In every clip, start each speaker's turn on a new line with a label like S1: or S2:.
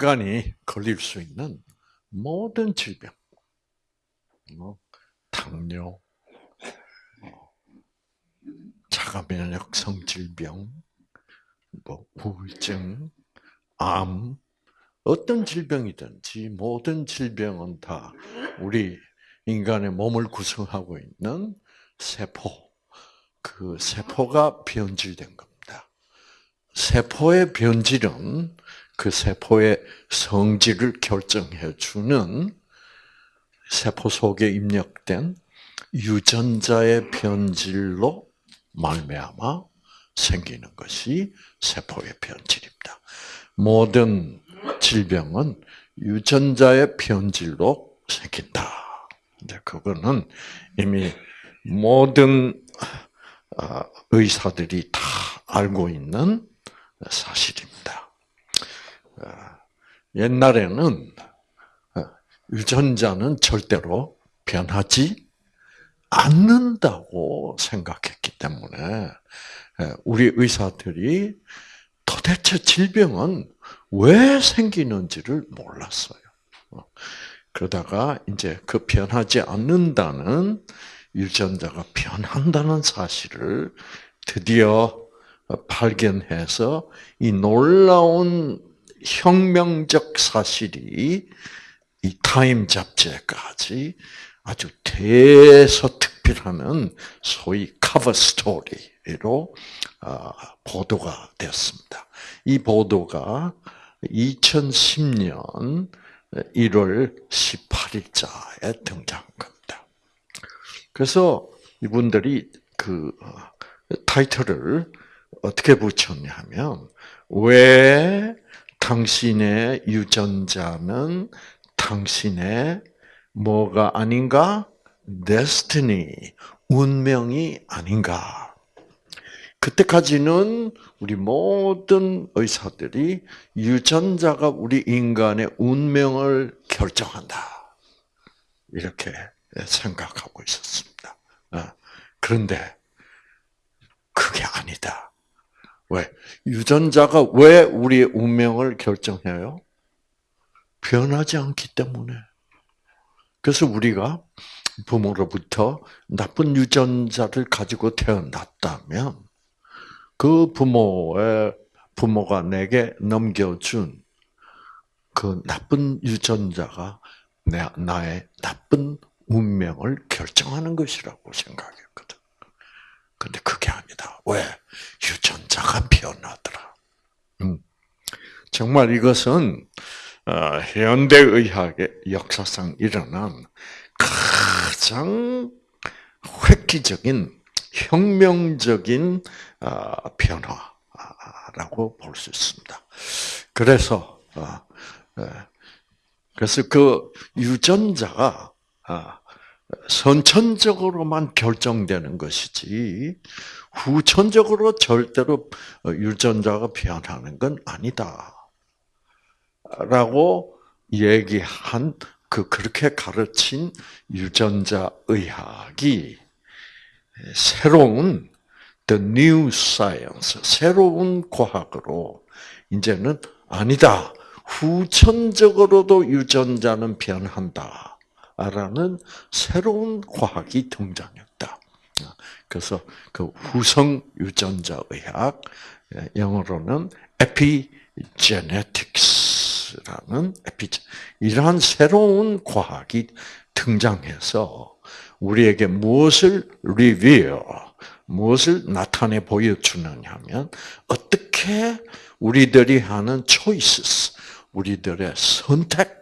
S1: 인간이 걸릴 수 있는 모든 질병, 뭐 당뇨, 뭐 자가 면역성 질병, 뭐 우울증, 암, 어떤 질병이든지 모든 질병은 다 우리 인간의 몸을 구성하고 있는 세포, 그 세포가 변질된 겁니다. 세포의 변질은 그 세포의 성질을 결정해 주는 세포 속에 입력된 유전자의 변질로 말미암아 생기는 것이 세포의 변질입니다. 모든 질병은 유전자의 변질로 생긴다. 이제 그거는 이미 모든 아, 의사들이 다 알고 있는 사실입니다. 아, 옛날에는 아, 유전자는 절대로 변하지 않는다고 생각했기 때문에 우리 의사들이 도대체 질병은 왜 생기는지를 몰랐어요. 어, 그러다가 이제 그 변하지 않는다는 유전자가 변한다는 사실을 드디어 발견해서 이 놀라운 혁명적 사실이 이 타임 잡지까지 아주 대서특필하는 소위 커버 스토리로 아, 보도가 되었습니다. 이 보도가 2010년 1월 18일자에 등장한 겁니다. 그래서 이분들이 그 어, 타이틀을 어떻게 붙였냐면 왜 당신의 유전자는 당신의 뭐가 아닌가? destiny, 운명이 아닌가? 그때까지는 우리 모든 의사들이 유전자가 우리 인간의 운명을 결정한다. 이렇게 생각하고 있었습니다. 어, 그런데 그게 아니다. 왜? 유전자가 왜 우리의 운명을 결정해요? 변하지 않기 때문에. 그래서 우리가 부모로부터 나쁜 유전자를 가지고 태어났다면 그 부모의 부모가 내게 넘겨준 그 나쁜 유전자가 내, 나의 나쁜 운명을 결정하는 것이라고 생각했거든. 근데 그게 아니다. 왜? 유전자가 변하더라. 음. 정말 이것은 어, 현대의학의 역사상 일어난 가장 획기적인 혁명적인 어, 변화라고 볼 수 있습니다. 그래서 어, 그래서 그 유전자가 아, 선천적으로만 결정되는 것이지 후천적으로 절대로 유전자가 변하는 건 아니다. 라고 얘기한 그 그렇게 가르친 유전자 의학이 새로운 the new science 새로운 과학으로 이제는 아니다. 후천적으로도 유전자는 변한다. 라는 새로운 과학이 등장했다. 그래서 그 후성 유전자 의학, 영어로는 epigenetics라는 에피제 이러한 새로운 과학이 등장해서 우리에게 무엇을 리뷰, 무엇을 나타내 보여주느냐면 어떻게 우리들이 하는 choices, 우리들의 선택,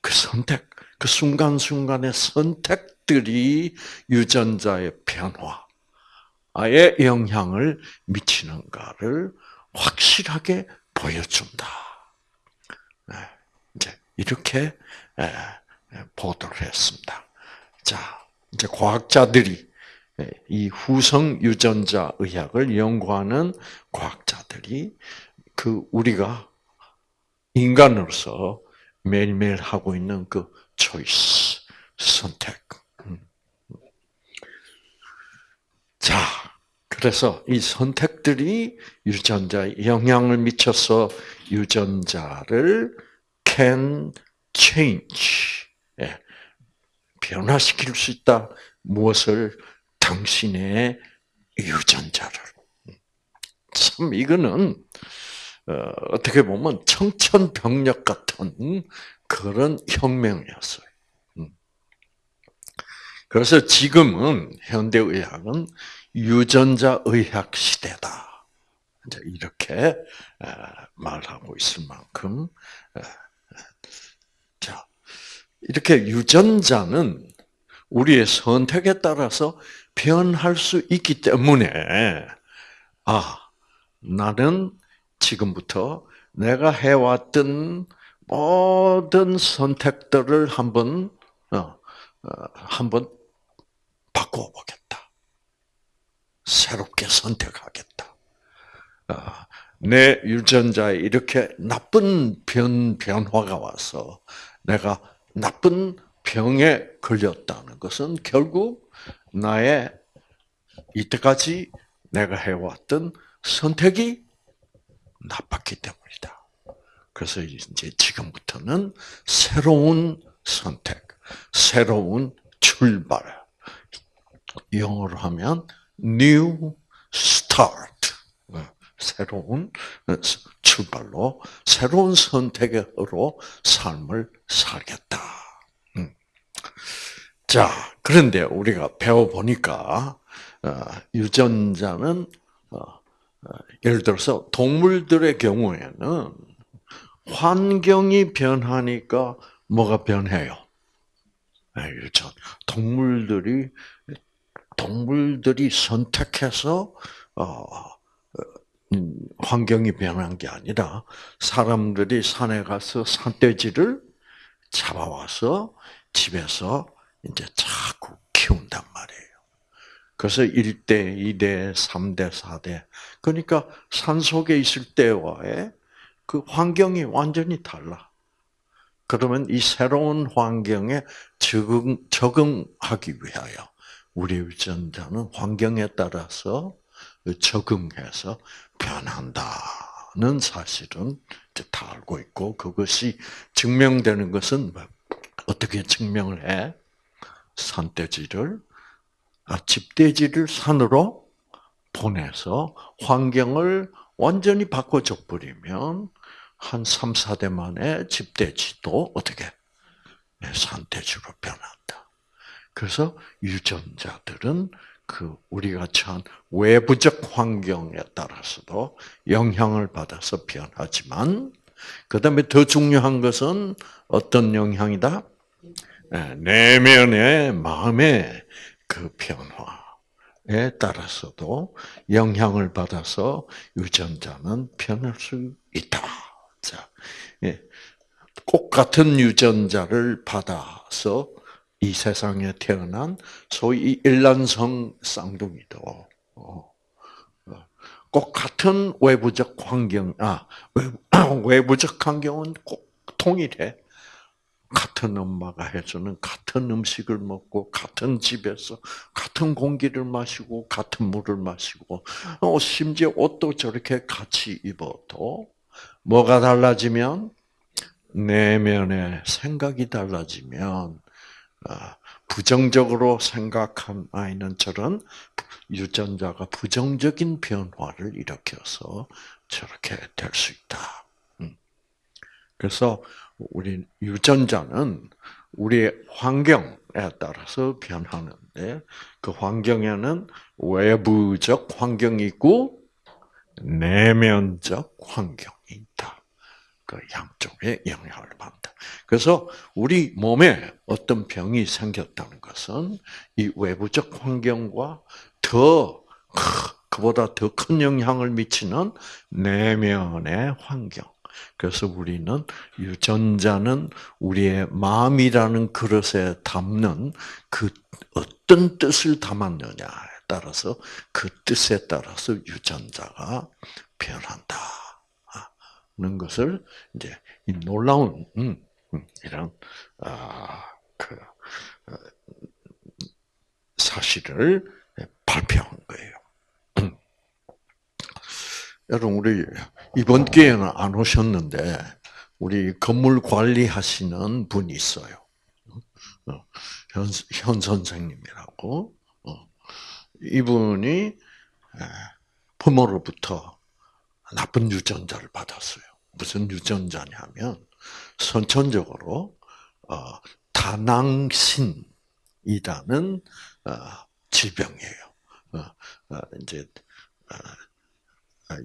S1: 그 선택, 그 순간순간의 선택들이 유전자의 변화에 영향을 미치는가를 확실하게 보여준다. 네, 이제 이렇게 보도를 했습니다. 자, 이제 과학자들이 이 후성 유전자 의학을 연구하는 과학자들이 그 우리가 인간으로서 매일매일 하고 있는 그 초이스, 선택. 음. 자, 그래서 이 선택들이 유전자에 영향을 미쳐서 유전자를 can change, 예, 변화시킬 수 있다. 무엇을? 당신의 유전자를. 참 이거는 어, 떻게 보면 청천벽력 같은 그런 혁명이었어요. 음. 그래서 지금은 현대 의학은 유전자 의학 시대다. 이렇게 말하고 있을 만큼 자 이렇게 유전자는 우리의 선택에 따라서 변할 수 있기 때문에 아 나는 지금부터 내가 해왔던 모든 선택들을 한번 어, 어, 한번 바꿔 보겠다. 새롭게 선택하겠다. 어, 내 유전자에 이렇게 나쁜 변 변화가 와서 내가 나쁜 병에 걸렸다는 것은 결국 나의 이때까지 내가 해왔던 선택이 나빴기 때문이다. 그래서 이제 지금부터는 새로운 선택, 새로운 출발. 영어로 하면 new start. 새로운 출발로 새로운 선택으로 삶을 살겠다. 음. 자, 그런데 우리가 배워 보니까 어, 유전자는 어, 예를 들어서 동물들의 경우에는 환경이 변하니까 뭐가 변해요? 유전. 동물들이 동물들이 선택해서 어, 음, 환경이 변한 게 아니라 사람들이 산에 가서 산돼지를 잡아와서 집에서 이제 자꾸 키운단 말이에요. 그래서 1대, 2대, 3대, 4대. 그러니까 산 속에 있을 때와의 그 환경이 완전히 달라. 그러면 이 새로운 환경에 적응, 적응하기 위하여 우리 유전자는 환경에 따라서 적응해서 변한다는 사실은 다 알고 있고 그것이 증명되는 것은 뭐 어떻게 증명을 해? 산돼지를 아, 집돼지를 산으로 보내서 환경을 완전히 바꿔줘 버리면 한 3, 4대 만에 집돼지도 어떻게 네, 산돼지로 변한다. 그래서 유전자들은 그 우리가 처한 외부적 환경에 따라서도 영향을 받아서 변하지만 그다음에 더 중요한 것은 어떤 영향이다? 네, 내면의 마음의 그 변화 에 따라서도 영향을 받아서 유전자는 변할 수 있다. 자, 예. 꽃 같은 유전자를 받아서 이 세상에 태어난 소위 일란성 쌍둥이도 어, 어, 꼭 같은 외부적 환경, 아 외부적 환경은 꼭 통일해. 같은 엄마가 해주는 같은 음식을 먹고 같은 집에서 같은 공기를 마시고 같은 물을 마시고 어, 심지어 옷도 저렇게 같이 입어도 뭐가 달라지면 내면의 생각이 달라지면 아, 부정적으로 생각한 아이는 저런 유전자가 부정적인 변화를 일으켜서 저렇게 될 수 있다. 음. 그래서 우리 유전자는 우리의 환경에 따라서 변하는데 그 환경에는 외부적 환경이 있고 내면적 환경이 있다. 그 양쪽에 영향을 받는다. 그래서 우리 몸에 어떤 병이 생겼다는 것은 이 외부적 환경과 더 그보다 더 큰 영향을 미치는 내면의 환경. 그래서 우리는 유전자는 우리의 마음이라는 그릇에 담는 그 어떤 뜻을 담았느냐에 따라서 그 뜻에 따라서 유전자가 변한다. 는 것을 이제 이 놀라운 음, 음, 이런 아그 어, 사실을 발표한 거예요. 음. 여러분 우리 이번 기회는 안 오셨는데 우리 건물 관리하시는 분이 있어요. 어, 현, 현 선생님이라고. 어, 이분이 부모로부터 나쁜 유전자를 받았어요. 무슨 유전자냐면 선천적으로 어, 다낭신이라는 질병이에요. 이제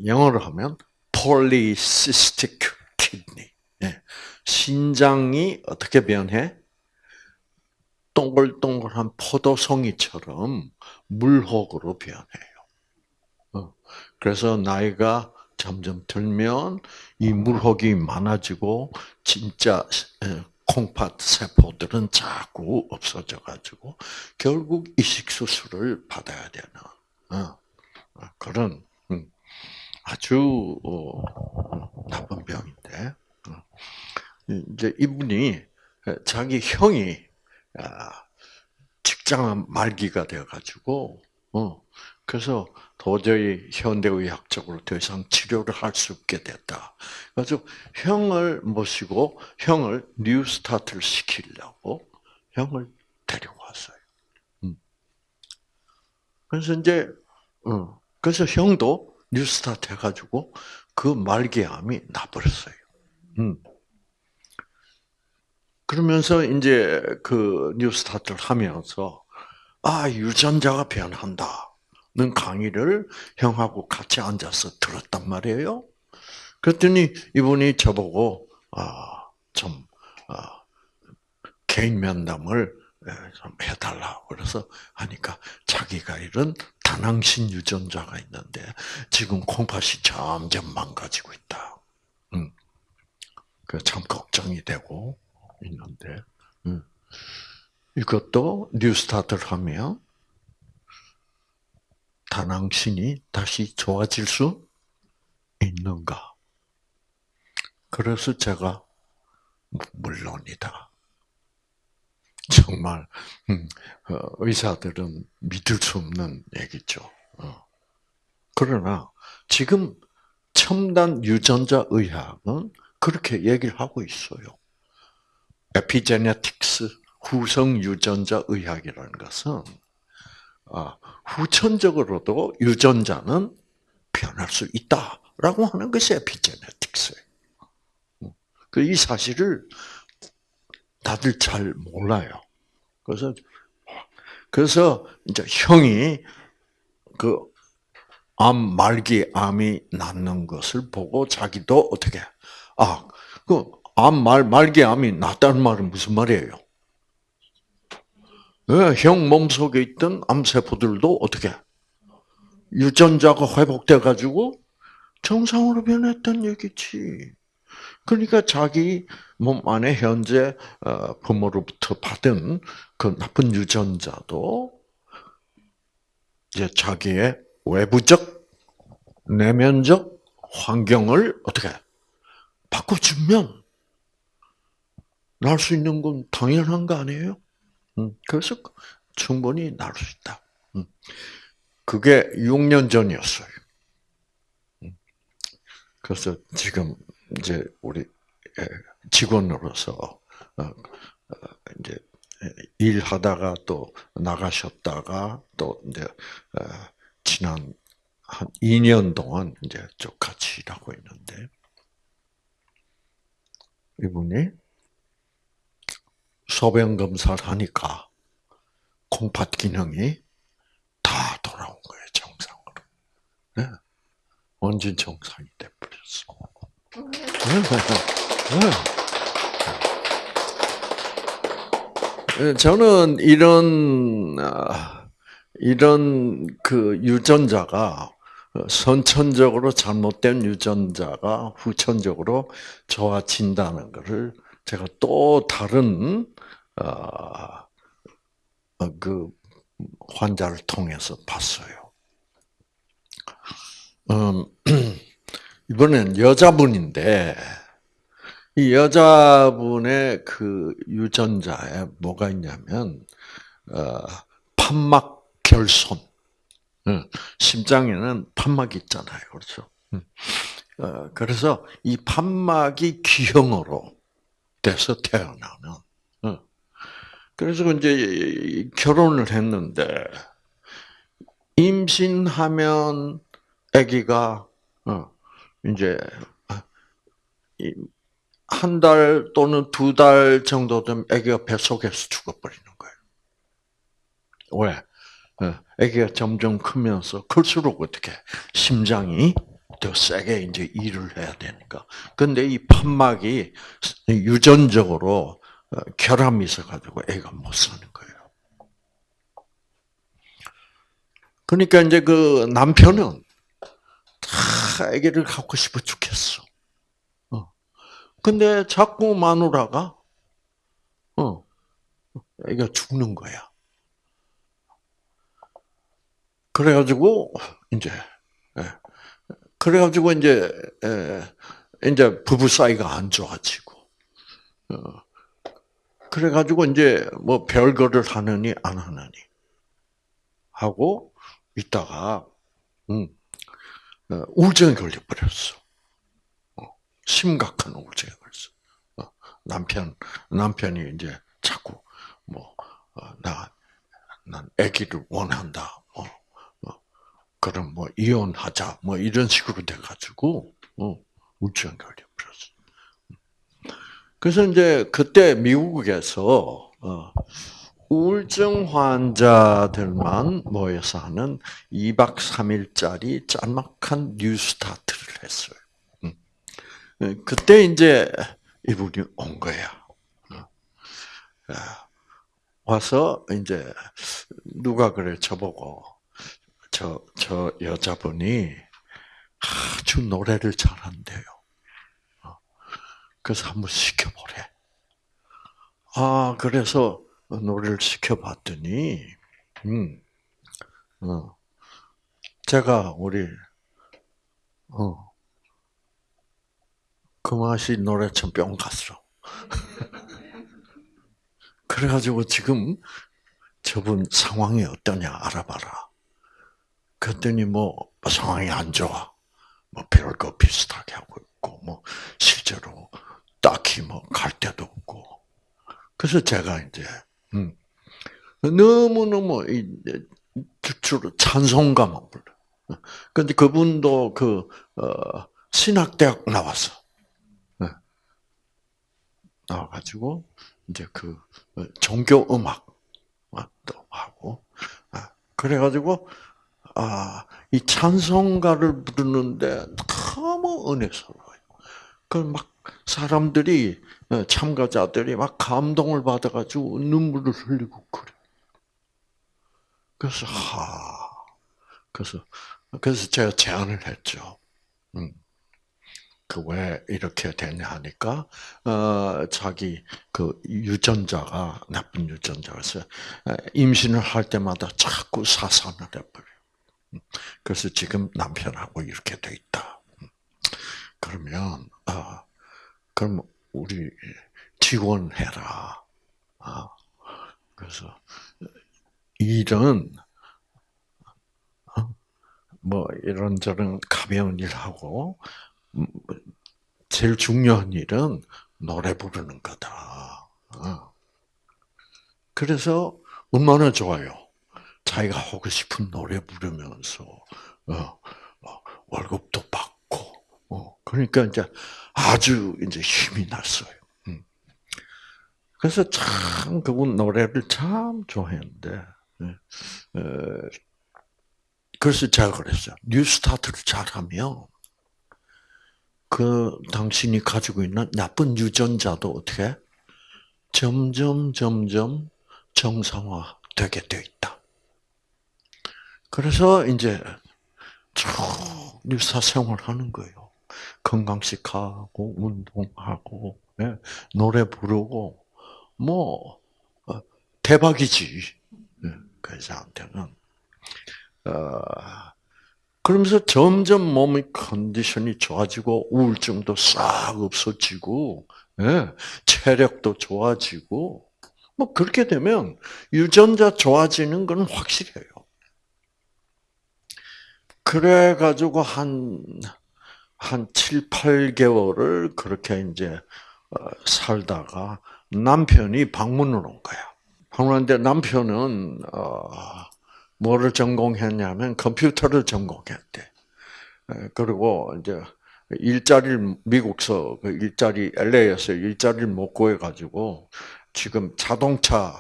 S1: 영어로 하면 polycystic kidney. 예. 신장이 어떻게 변해? 동글동글한 포도송이처럼 물혹으로 변해요. 어. 그래서 나이가 점점 들면 이 물혹이 많아지고 진짜 콩팥 세포들은 자꾸 없어져 가지고 결국 이식 수술을 받아야 되는 어. 그런 음, 아주 어, 나쁜 병인데 이제 이분이 자기 형이 아, 직장 말기가 되어가지고, 어, 그래서 도저히 현대의학적으로 더 이상 치료를 할 수 없게 됐다. 그래서 형을 모시고 형을 뉴스타트를 시키려고 형을 데려왔어요. 음. 그래서 이제, 어, 그래서 형도 뉴스타트 해가지고 그 말기암이 나버렸어요. 음. 그러면서 이제 그 뉴스타트를 하면서 아 유전자가 변한다는 강의를 형하고 같이 앉아서 들었단 말이에요. 그랬더니 이분이 저보고 아좀 아, 개인 면담을 예, 좀 해달라 그래서 하니까 자기가 이런 다낭신 유전자가 있는데 지금 콩팥이 점점 망가지고 있다. 음. 그참 걱정이 되고 있는데 음. 이것도 뉴스타트를 하면 다낭신이 다시 좋아질 수 있는가? 그래서 제가 물론이다. 정말 음, 어, 의사들은 믿을 수 없는 얘기죠. 어. 그러나 지금 첨단 유전자 의학은 그렇게 얘기를 하고 있어요. 에피제네틱스 후성 유전자 의학이라는 것은 아, 후천적으로도 유전자는 변할 수 있다라고 하는 것이 에피제네틱스예요. 그이 사실을 다들 잘 몰라요. 그래서 그래서 이제 형이 그 암 말기 암이 낫는 것을 보고 자기도 어떻게 아 그 암 말, 말기 암이 낫다는 말은 무슨 말이에요? 네, 형 몸 속에 있던 암 세포들도 어떻게 유전자가 회복돼 가지고 정상으로 변했던 얘기지. 그러니까 자기 몸 안에 현재 어, 부모로부터 받은 그 나쁜 유전자도 이제 자기의 외부적 내면적 환경을 어떻게 바꿔주면 날 수 있는 건 당연한 거 아니에요? 음, 그래서 충분히 날 수 있다. 음. 그게 6년 전이었어요. 음. 그래서 지금 이제 우리 직원으로서 어, 어, 이제 일하다가 또 나가셨다가 또 이제 어, 지난 한 2년 동안 이제 쭉 같이 일하고 있는데 이분이 소변 검사를 하니까 콩팥 기능이 다 돌아온 거예요 정상으로. 네. 완전 정상이 돼버렸어. 네. 네. 저는 이런 아, 이런 그 유전자가 선천적으로 잘못된 유전자가 후천적으로 좋아진다는 것을 제가 또 다른 어, 어, 그 환자를 통해서 봤어요. 음, 이번엔 여자분인데 이 여자분의 그 유전자에 뭐가 있냐면 어, 판막 결손. 심장에는 판막이 있잖아요, 그렇죠? 어, 그래서 이 판막이 기형으로 돼서 태어나는. 어. 그래서 이제 결혼을 했는데 임신하면 아기가 어, 이제 한 달 또는 두 달 정도 되면 아기가 뱃속에서 죽어버리는 거예요. 왜? 아기가 점점 크면서 클수록 어떻게 심장이 더 세게 이제 일을 해야 되니까. 근데 이 판막이 유전적으로 어, 결함이 있어가지고 애가 못 사는 거예요. 그러니까 이제 그 남편은 다 아기를 갖고 싶어 죽겠어. 어. 근데 자꾸 마누라가 어 애가 죽는 거야. 그래가지고 이제 예. 그래가지고 이제 이제 부부 사이가 안 좋아지고 어. 그래가지고 이제 뭐 별거를 하느니 안 하느니 하고 있다가 음, 어, 우울증에 걸려버렸어. 어, 심각한 우울증에 걸렸어. 어, 남편 남편이 이제 자꾸 뭐나난 아기를 원한다. 뭐 그럼 뭐 이혼하자 뭐 이런 식으로 돼가지고 어, 우울증 걸려버렸어. 그래서 이제 그때 미국에서 어, 우울증 환자들만 모여서 하는 2박 3일짜리 짤막한 뉴스타트를 했어요. 음. 그때 이제 이분이 온 거야. 어. 와서 이제 누가 그래 저보고 저, 저 여자분이 아주 노래를 잘한대요. 어. 그래서 한번 시켜보래. 아, 그래서 노래를 시켜봤더니, 음, 어, 제가 우리, 어, 그 맛이 노래처럼 뿅 갔어. 그래가지고 지금 저분 상황이 어떠냐 알아봐라. 그랬더니 뭐 상황이 안 좋아. 뭐 별거 비슷하게 하고 있고 뭐 실제로 딱히 뭐 갈 데도 없고. 그래서 제가 이제 음, 너무 너무 주로 찬송가만 불러. 근데 그분도 그 어, 신학대학 나왔어. 네. 나와가지고 이제 그 어, 종교 음악도 하고 아, 그래가지고 아, 이 찬송가를 부르는데 너무 은혜스러워요. 그 막 사람들이 어, 참가자들이 막 감동을 받아가지고 눈물을 흘리고 그래. 그래서 하, 그래서 그래서 제가 제안을 했죠. 음. 그왜 이렇게 되냐 하니까 어 자기 그 유전자가 나쁜 유전자라서 어, 임신을 할 때마다 자꾸 사산을 해버려. 그래서 지금 남편하고 이렇게 돼 있다. 그러면 아 그럼 우리 지원해라. 아 그래서 일은 어, 뭐 이런저런 가벼운 일하고 음, 제일 중요한 일은 노래 부르는 거다. 어. 그래서 얼마나 좋아요. 자기가 하고 싶은 노래 부르면서 어, 어, 월급도 받고 어, 그러니까 이제 아주 이제 힘이 났어요. 음. 그래서 참 그분 노래를 참 좋아했는데 예, 그래서 제가 그랬어요. 뉴스타트를 잘하면 그 당신이 가지고 있는 나쁜 유전자도 어떻게 점점 점점 정상화 되게 돼 있다. 그래서 이제 쭉 유사 생활하는 거예요. 건강식하고 운동하고 네? 노래 부르고 뭐 어, 대박이지. 네, 그 여자한테는 어, 그러면서 점점 몸의 컨디션이 좋아지고 우울증도 싹 없어지고 네, 체력도 좋아지고 뭐 그렇게 되면 유전자 좋아지는 건 확실해요. 그래 가지고 한 한 7, 8개월을 그렇게 이제 어, 살다가 남편이 방문을 온 거야. 방문했는데 남편은 어, 뭐를 전공했냐면 컴퓨터를 전공했대. 그리고 이제 일자리를 미국서 그 일자리 LA에서 일자리를 못 구해 가지고 지금 자동차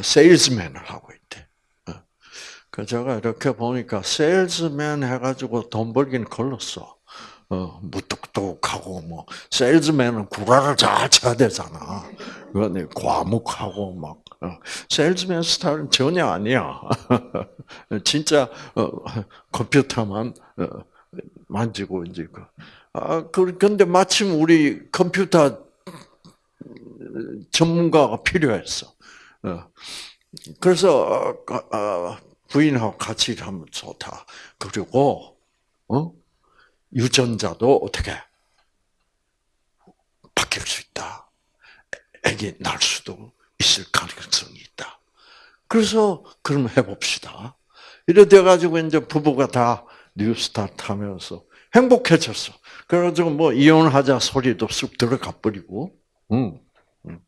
S1: 세일즈맨을 하고 있대. 그 제가 이렇게 보니까 세일즈맨 해가지고 돈 벌긴 걸렸어. 어, 무뚝뚝하고 뭐 세일즈맨은 구라를 잘 쳐야 되잖아. 그거는 과묵하고 막 어, 세일즈맨 스타일은 전혀 아니야. 진짜 어, 컴퓨터만 어, 만지고 이제 그. 아, 그런데 마침 우리 컴퓨터 전문가가 필요했어. 그래서 부인하고 같이 하면 좋다. 그리고 어? 유전자도 어떻게 바뀔 수 있다. 애기 날 수도 있을 가능성이 있다. 그래서 그럼 해봅시다. 이래 돼 가지고 이제 부부가 다 뉴스타트 하면서 행복해졌어. 그래가지고 뭐 이혼하자 소리도 쑥 들어가 버리고, 응. 응.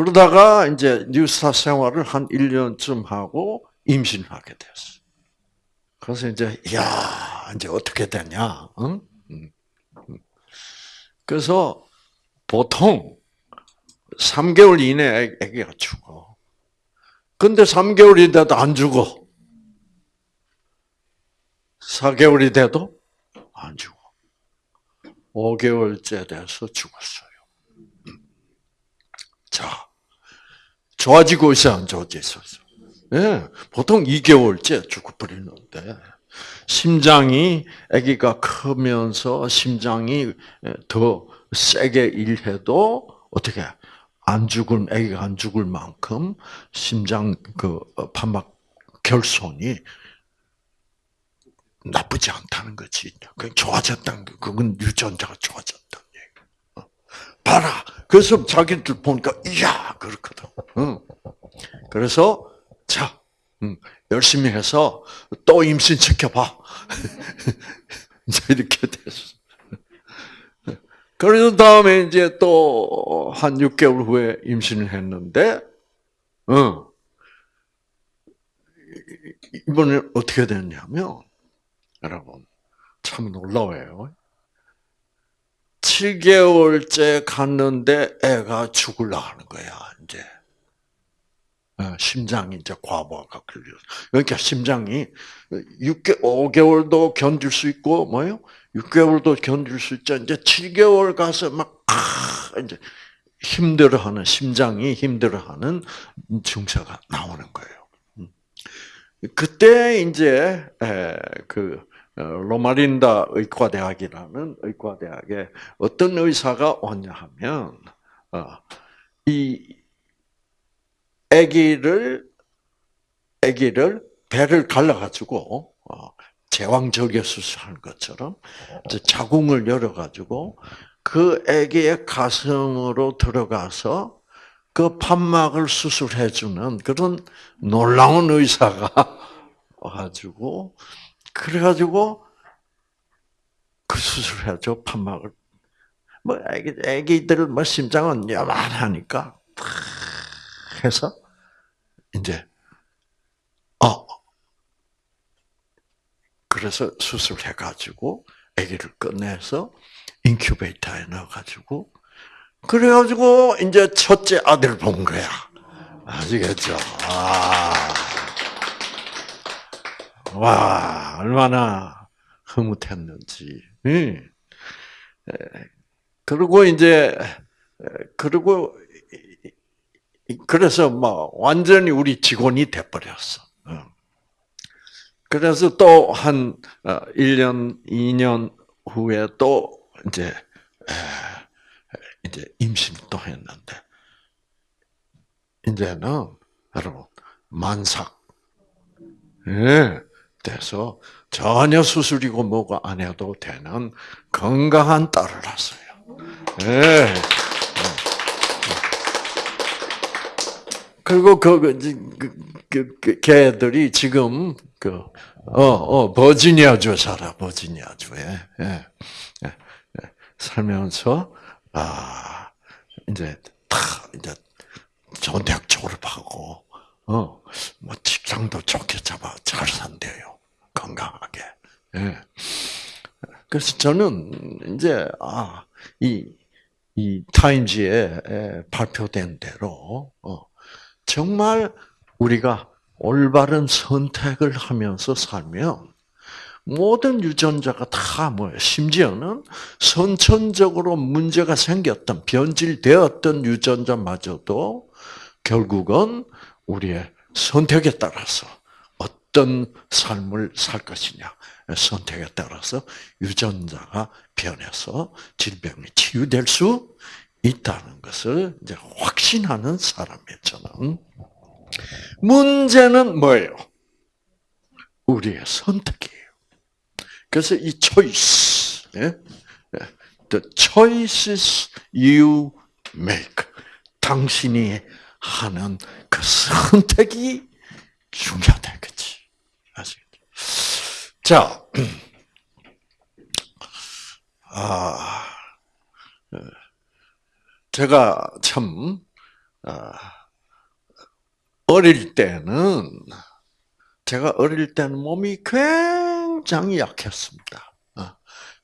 S1: 그러다가 이제 뉴스타 생활을 한 1년쯤 하고 임신하게 됐어. 그래서 이제, 야 이제 어떻게 되냐, 응? 그래서 보통 3개월 이내에 아기가 죽어. 근데 3개월이 돼도 안 죽어. 4개월이 돼도 안 죽어. 5개월째 돼서 죽었어요. 자, 좋아지고 있어, 안 좋아지고 있어? 예, 보통 2개월째 죽어버리는데, 심장이, 아기가 크면서 심장이 더 세게 일해도, 어떻게, 안 죽을, 아기가 안 죽을 만큼 심장 그 판막 결손이 나쁘지 않다는 거지. 그냥 좋아졌다는 거. 그건 유전자가. 어. 봐라. 그래서 자기들 보니까 이야 그렇거든. 그래서 자 열심히 해서 또 임신 시켜봐. 이제 이렇게 됐어. 그래서 다음에 이제 또 한 6개월 후에 임신을 했는데, 어, 이번에 어떻게 됐냐면, 여러분, 참 놀라워요. 7개월째 갔는데 애가 죽을라 하는 거야, 이제. 어, 심장이 이제 과부하가 걸려. 그러니까 심장이 6개, 5개월도 견딜 수 있고, 뭐요? 6개월도 견딜 수 있죠. 이제 7개월 가서 막, 아, 이제 힘들어하는, 심장이 힘들어하는 증세가 나오는 거예요. 음. 그때 이제, 그, 어, 로마린다 의과대학이라는 의과대학에 어떤 의사가 왔냐 하면 어, 이 아기를 아기를 배를 갈라가지고 어, 제왕절개 수술하는 것처럼 자궁을 열어가지고 그 아기의 가슴으로 들어가서 그 판막을 수술해주는 그런 놀라운 의사가 와가지고 그래가지고 그 수술해죠 판막을. 뭐 애기 애기들 뭐 심장은 야만하니까 해서 이제 어 그래서 수술해가지고 아기를 꺼내서 인큐베이터에 넣어가지고 그래가지고 이제 첫째 아들 본 거야. 아시겠죠? 아. 와, 얼마나 흐뭇했는지. 그리고 이제, 그리고, 그래서 뭐, 완전히 우리 직원이 돼버렸어. 그래서 또 한 1년, 2년 후에 또 이제, 이제 임신 또 했는데, 이제는 여러분, 만삭. 예. 돼서 전혀 수술이고 뭐가 안 해도 되는 건강한 딸을 낳았어요. 네. 그리고 그, 그, 그, 그, 걔들이 지금 그, 어, 어, 버지니아주 살아, 버지니아주에. 예, 예, 예. 살면서, 아, 이제, 다, 이제, 좋은 대학 졸업하고, 어, 뭐, 직장도 좋게 잡아, 잘 산대요. 건강하게. 예. 그래서 저는, 이제, 아, 이, 이 타임즈에 발표된 대로, 어, 정말 우리가 올바른 선택을 하면서 살면 모든 유전자가 다 뭐예요? 심지어는 선천적으로 문제가 생겼던 변질되었던 유전자마저도 결국은 우리의 선택에 따라서 어떤 삶을 살 것이냐 선택에 따라서 유전자가 변해서 질병이 치유될 수 있다는 것을 이제 확신하는. 저는 문제는 뭐예요? 우리의 선택이에요. 그래서 이 choice, 예? the choices you make, 당신이 하는 그 선택이 중요하다, 그치? 아시겠죠? 자, 아, 제가 참, 아, 어릴 때는 제가 어릴 때는 몸이 굉장히 약했습니다. 어,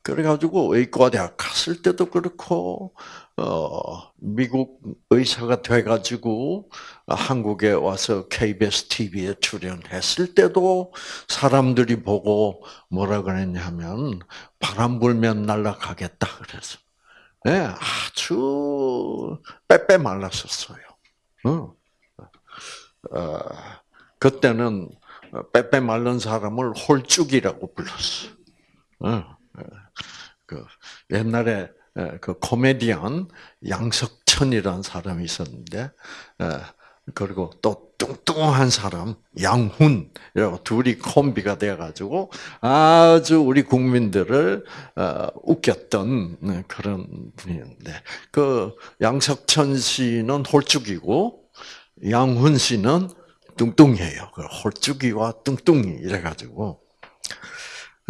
S1: 그래가지고 의과대학 갔을 때도 그렇고 어, 미국 의사가 돼가지고 한국에 와서 KBS TV에 출연했을 때도 사람들이 보고 뭐라 그랬냐면 바람 불면 날아가겠다 그래서 네, 아주 빼빼 말랐었어요. 어. 어, 그때는 빼빼 말른 사람을 홀쭉이라고 불렀어. 어, 어, 그 옛날에 그 코미디언 양석천이라는 사람이 있었는데, 그리고 또 뚱뚱한 사람 양훈 이라고 둘이 콤비가 돼가지고 아주 우리 국민들을 웃겼던 그런 분이었는데 그 양석천 씨는 홀쭉이고 양훈 씨는 뚱뚱해요. 그 홀쭉이와 뚱뚱이 이래가지고.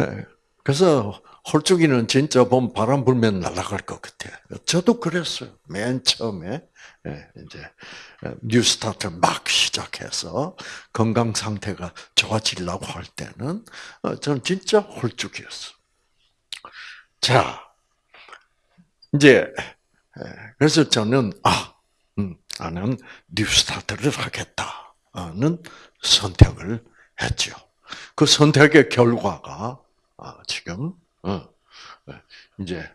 S1: 예, 그래서 홀쭉이는 진짜 봄 바람 불면 날아갈 것 같아. 저도 그랬어요. 맨 처음에 예, 이제 뉴스타트 막 시작해서 건강 상태가 좋아지려고 할 때는 어, 저는 진짜 홀쭉이었어. 자, 이제 예, 그래서 저는 아 나는 뉴스타트를 하겠다는 선택을 했죠. 그 선택의 결과가 아, 지금 어, 이제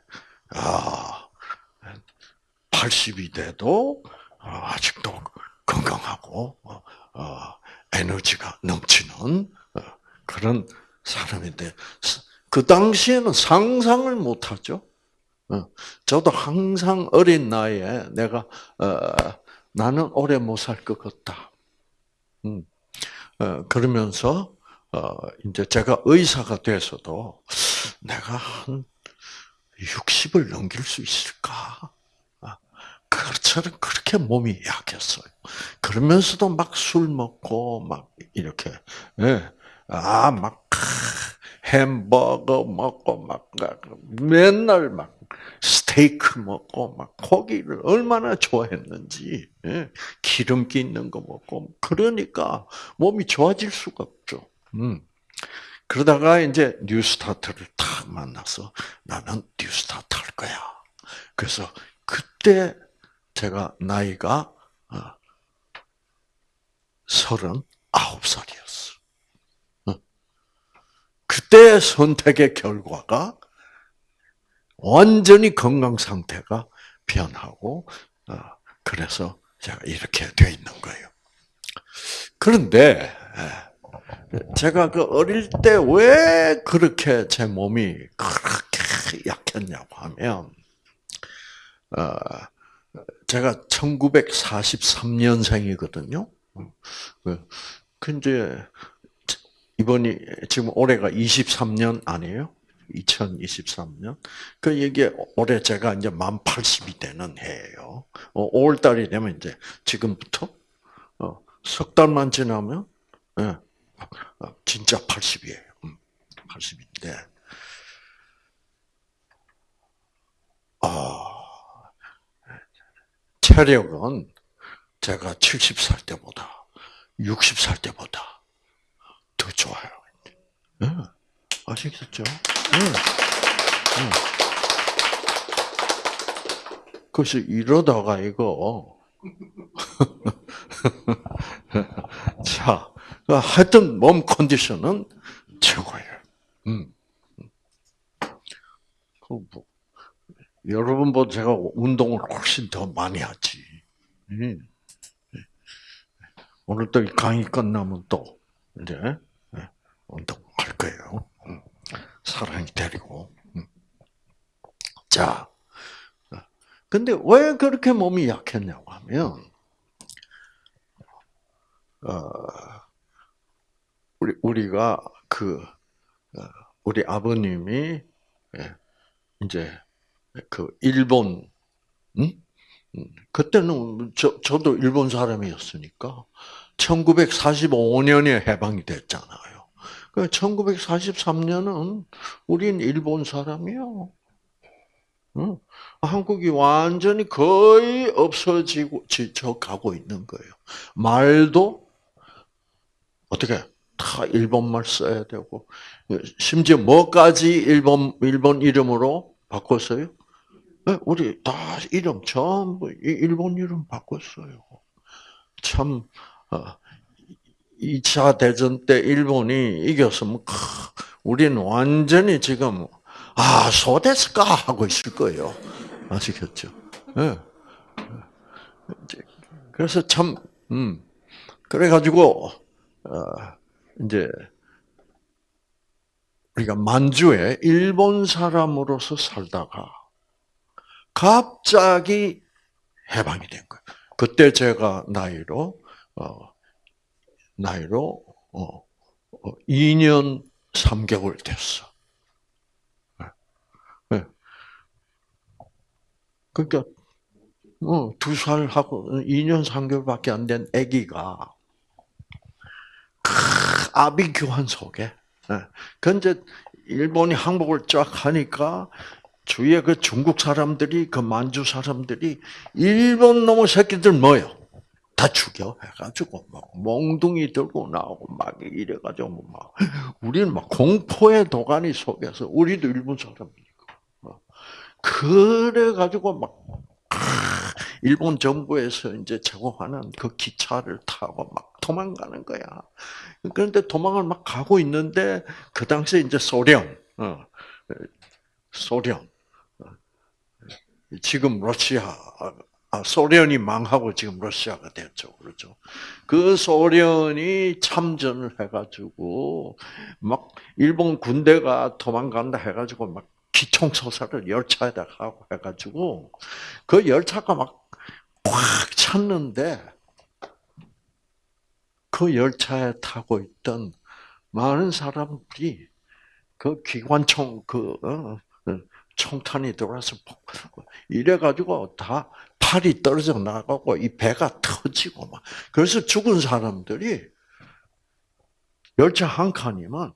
S1: 80이 아, 돼도 아직도 건강하고 어, 에너지가 넘치는 어, 그런 사람인데 그 당시에는 상상을 못하죠. 저도 항상 어린 나이에 내가 나는 오래 못 살 것 같다. 음. 어, 그러면서 어, 이제 제가 의사가 돼서도 내가 한 60을 넘길 수 있을까? 아, 그처럼 그렇게 몸이 약했어요. 그러면서도 막 술 먹고 막 이렇게 예. 아막 햄버거 먹고 막 맨날 막 스테이크 먹고 막 고기를 얼마나 좋아했는지 예? 기름기 있는 거 먹고 그러니까 몸이 좋아질 수가 없죠. 음. 그러다가 이제 뉴스타트를 딱 만나서 나는 뉴스타트 할 거야. 그래서 그때 제가 나이가 어, 서른 아홉 살이었어. 어. 그때 선택의 결과가 완전히 건강 상태가 변하고 어, 그래서 제가 이렇게 되어 있는 거예요. 그런데 예, 제가 그 어릴 때 왜 그렇게 제 몸이 그렇게 약했냐고 하면 어, 제가 1943년생이거든요. 근데 이번이 지금 올해가 23년 아니에요? 2023년. 그 이게 올해 제가 이제 만 80이 되는 해예요. 5월 어, 달이 되면 이제 지금부터 어, 석 달만 지나면 예, 어, 진짜 80이에요. 80인데. 아, 체력은 제가 70살 때보다 60살 때보다 더 좋아요. 네. 아시겠죠? 네. 네. 그래서 이러다가 이거 자 하여튼 몸 컨디션은 최고예요. 음. 그 뭐, 여러분보다 제가 운동을 훨씬 더 많이 하지. 음. 오늘 또 강의 끝나면 또 이제 예, 운동할 거예요. 음. 사랑이 데리고. 음. 자, 근데 왜 그렇게 몸이 약했냐고 하면, 어, 우리 우리가 그 어, 우리 아버님이 예, 이제 그 일본, 음? 그때는 저, 저도 일본 사람이었으니까 1945년에 해방이 됐잖아요. 1943년은 우린 일본 사람이요. 응? 한국이 완전히 거의 없어지고 저 가고 있는 거예요. 말도 어떻게 다 일본말 써야 되고 심지어 뭐까지 일본 일본 이름으로 바꿨어요? 네, 우리 다 이름 전부 일본 이름 바꿨어요. 참 2차 어, 대전 때 일본이 이겼으면 우리는 완전히 지금 아 소데스까 하고 있을 거예요. 아시겠죠? 네. 그래서 참 음, 그래가지고 어, 이제 우리가 만주에 일본 사람으로서 살다가 갑자기 해방이 된 거예요. 그때 제가 나이로 어, 나이로 어, 2년 어, 3개월 됐어. 네. 네. 그러니까 어, 두 살 하고 2년 3개월밖에 안 된 아기가 아비 교환 속에 그 이제 일본이 항복을 쫙 하니까 주위에 그 중국 사람들이 그 만주 사람들이 일본 놈의 새끼들 뭐요? 다 죽여 해가지고 막 몽둥이 들고 나오고 막 이래가지고 막 우리는 막 공포의 도가니 속에서 우리도 일본 사람이니까 어. 그래가지고 막 일본 정부에서 이제 제공하는 그 기차를 타고 막 도망가는 거야. 그런데 도망을 막 가고 있는데 그 당시에 이제 소련, 어, 소련, 어, 지금 러시아, 아, 소련이 망하고 지금 러시아가 됐죠, 그렇죠? 그 소련이 참전을 해가지고 막 일본 군대가 도망간다 해가지고 막 기총소사를 열차에다 가고 해가지고 그 열차가 막 꽉 찼는데 그 열차에 타고 있던 많은 사람들이 그 기관총 그 어, 어, 총탄이 들어와서 이래 가지고 다 팔이 떨어져 나가고 이 배가 터지고 막 그래서 죽은 사람들이 열차 한 칸이면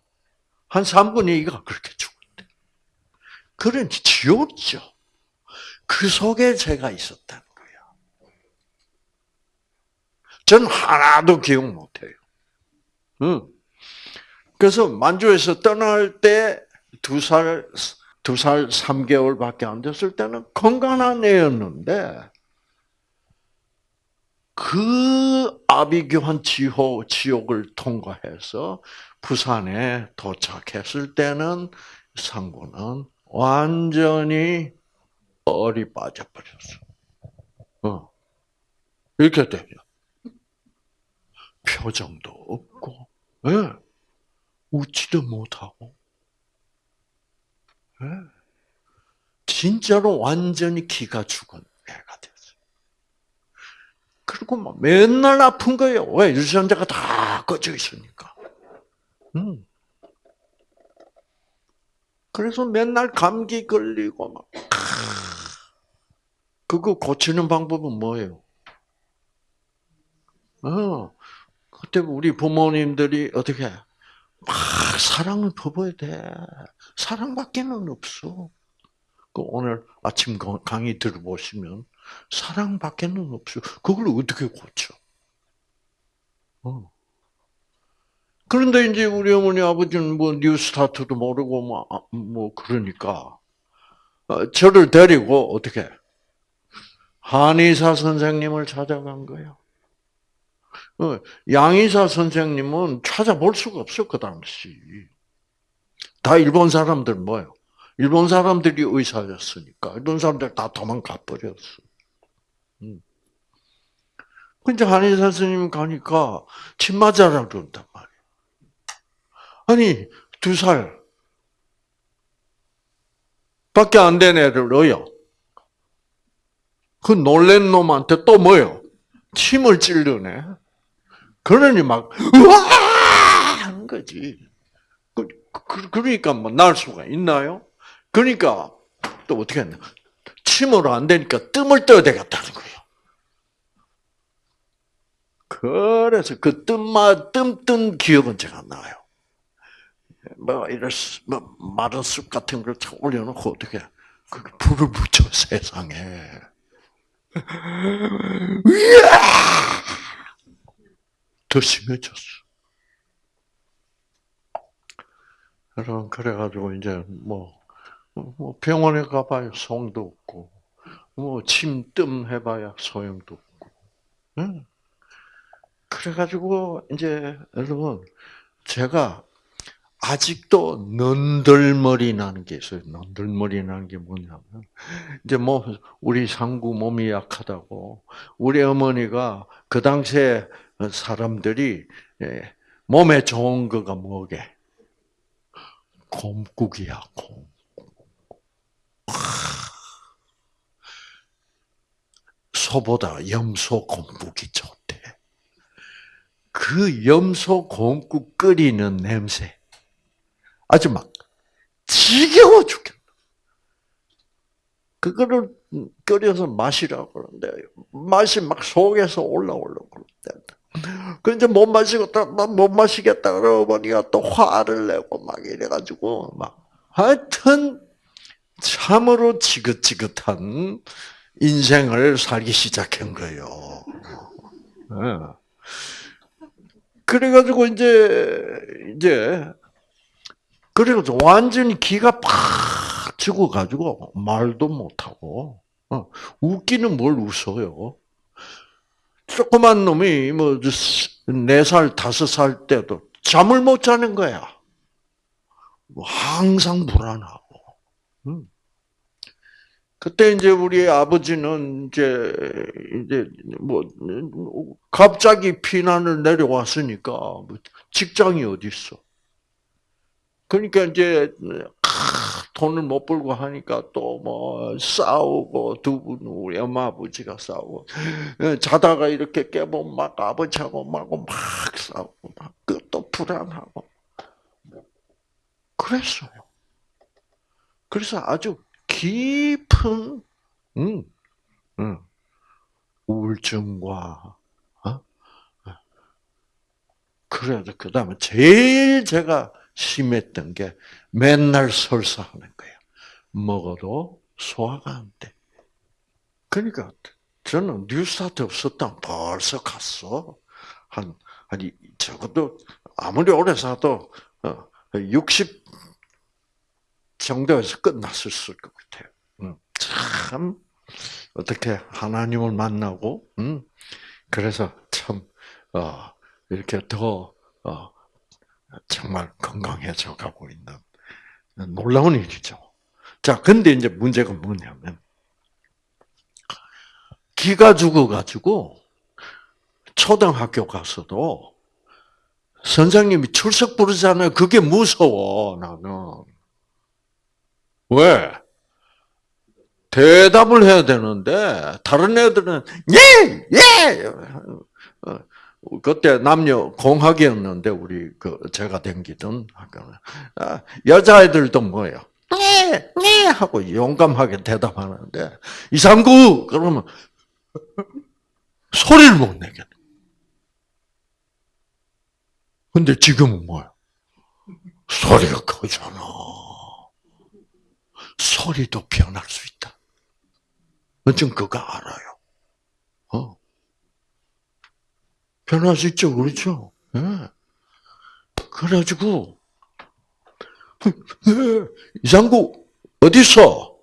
S1: 한 3분의 2가 그렇게 죽었대. 그런 지옥이죠. 그 속에 제가 있었다는 거야. 전 하나도 기억 못해요. 응. 그래서 만주에서 떠날 때 두 살, 두 살, 3개월밖에 안 됐을 때는 건강한 애였는데, 그 아비규환 지호, 지옥을 통과해서 부산에 도착했을 때는 상고는 완전히 얼이 빠져버렸어. 어. 이렇게 되죠. 표정도 없고, 예. 네. 웃지도 못하고, 예. 네. 진짜로 완전히 기가 죽은 애가 됐어요. 그리고 막 맨날 아픈 거예요. 왜? 유전자가 다 꺼져 있으니까. 음. 그래서 맨날 감기 걸리고 막. 그거 고치는 방법은 뭐예요? 어, 그때 우리 부모님들이 어떻게 막 사랑을 퍼부어야 돼. 사랑밖에는 없어. 그 오늘 아침 강의 들어보시면 사랑밖에는 없어. 그걸 어떻게 고쳐? 어. 그런데 이제 우리 어머니 아버지는 뭐 뉴스타트도 모르고 뭐, 아, 뭐 그러니까 어, 저를 데리고 어떻게 한의사 선생님을 찾아간 거예요. 어, 양의사 선생님은 찾아볼 수가 없어 그 당시. 다 일본 사람들 뭐요? 일본 사람들이 의사였으니까 일본 사람들 다 도망가 버렸어. 음. 근데 한의사 선생님 가니까 침 맞아라 그런단 말이야. 아니 두 살 밖에 안 된 애를 넣어요. 그 놀란 놈한테 또 뭐요? 침을 찔르네. 그러니 막 우와 하는 거지. 그, 그, 그러니까 뭐 날 수가 있나요? 그러니까 또 어떻게 했나? 침으로 안 되니까 뜸을 떠야 되겠다는 거예요. 그래서 그 뜸마 뜸뜬 기억은 제가 나요. 뭐 이런 뭐 마른 쑥 같은 걸 올려놓고 어떻게 그 불을 붙여 세상에. 더 심해졌어. 여러분 그래가지고 이제 뭐, 뭐 병원에 가봐야 소도 없고 뭐 침뜸 해봐야 소용도 없고. 응? 그래가지고 이제 여러분 제가 아직도 넌들머리 나는 게 있어요. 넌들머리 나는 게 뭐냐면 이제 뭐 우리 상구 몸이 약하다고 우리 어머니가 그 당시에 사람들이 예, 몸에 좋은 거가 뭐게? 곰국이야, 곰. 소보다 염소 곰국이 좋대. 그 염소 곰국 끓이는 냄새. 아주 막 지겨워 죽겠다. 그거를 끓여서 마시라고 그러는데 맛이 막 속에서 올라오려고 그러는데 그 이제 못 마시겠다, 못 마시겠다 그러고 보니까 또 화를 내고 막 이래가지고 막 하여튼 참으로 지긋지긋한 인생을 살기 시작한 거예요. 네. 그래가지고 이제 이제 그래가지고 완전히 기가 팍 죽어가지고 말도 못하고 어, 웃기는 뭘 웃어요. 조그만 놈이 뭐 네 살, 다섯 살 때도 잠을 못 자는 거야. 뭐 항상 불안하고. 음. 그때 이제 우리 아버지는 이제 이제 뭐 갑자기 피난을 내려왔으니까 뭐 직장이 어디 있어? 그러니까 이제 돈을 못 벌고 하니까 또 뭐 싸우고 두 분 우리 엄마 아버지가 싸우고 예, 자다가 이렇게 깨보면 막 아버지하고 막고 막 싸우고 막또 불안하고 그랬어요. 그래서 아주 깊은 음, 음, 우울증과 어? 그래도 그 다음에 제일 제가 심했던 게 맨날 설사하는 거야. 먹어도 소화가 안 돼. 그러니까 저는 뉴스타트 없었다 벌써 갔어. 한, 한, 적어도 아무리 오래 사도 60 어, 정도에서 끝났을 것 같아요. 음, 참, 어떻게 하나님을 만나고, 음, 그래서 참, 어, 이렇게 더, 어, 정말 건강해져 가고 있는 놀라운 일이죠. 자, 근데 이제 문제가 뭐냐면, 기가 죽어가지고, 초등학교 가서도, 선생님이 출석 부르잖아요. 그게 무서워, 나는. 왜? 대답을 해야 되는데, 다른 애들은, 예! 예! 어, 그때 남녀 공학이었는데 우리 그 제가 댕기던 학교는 아, 여자애들도 뭐예요? 네, 네 하고 용감하게 대답하는데 이상구 그러면 소리를 못 내겠. 근데 지금은 뭐야? 소리가 크잖아. 소리도 변할 수 있다. 전 그거 알아요. 어. 변할 수 있죠, 그렇죠? 예. 네. 그래가지고, 이상구, 어디서?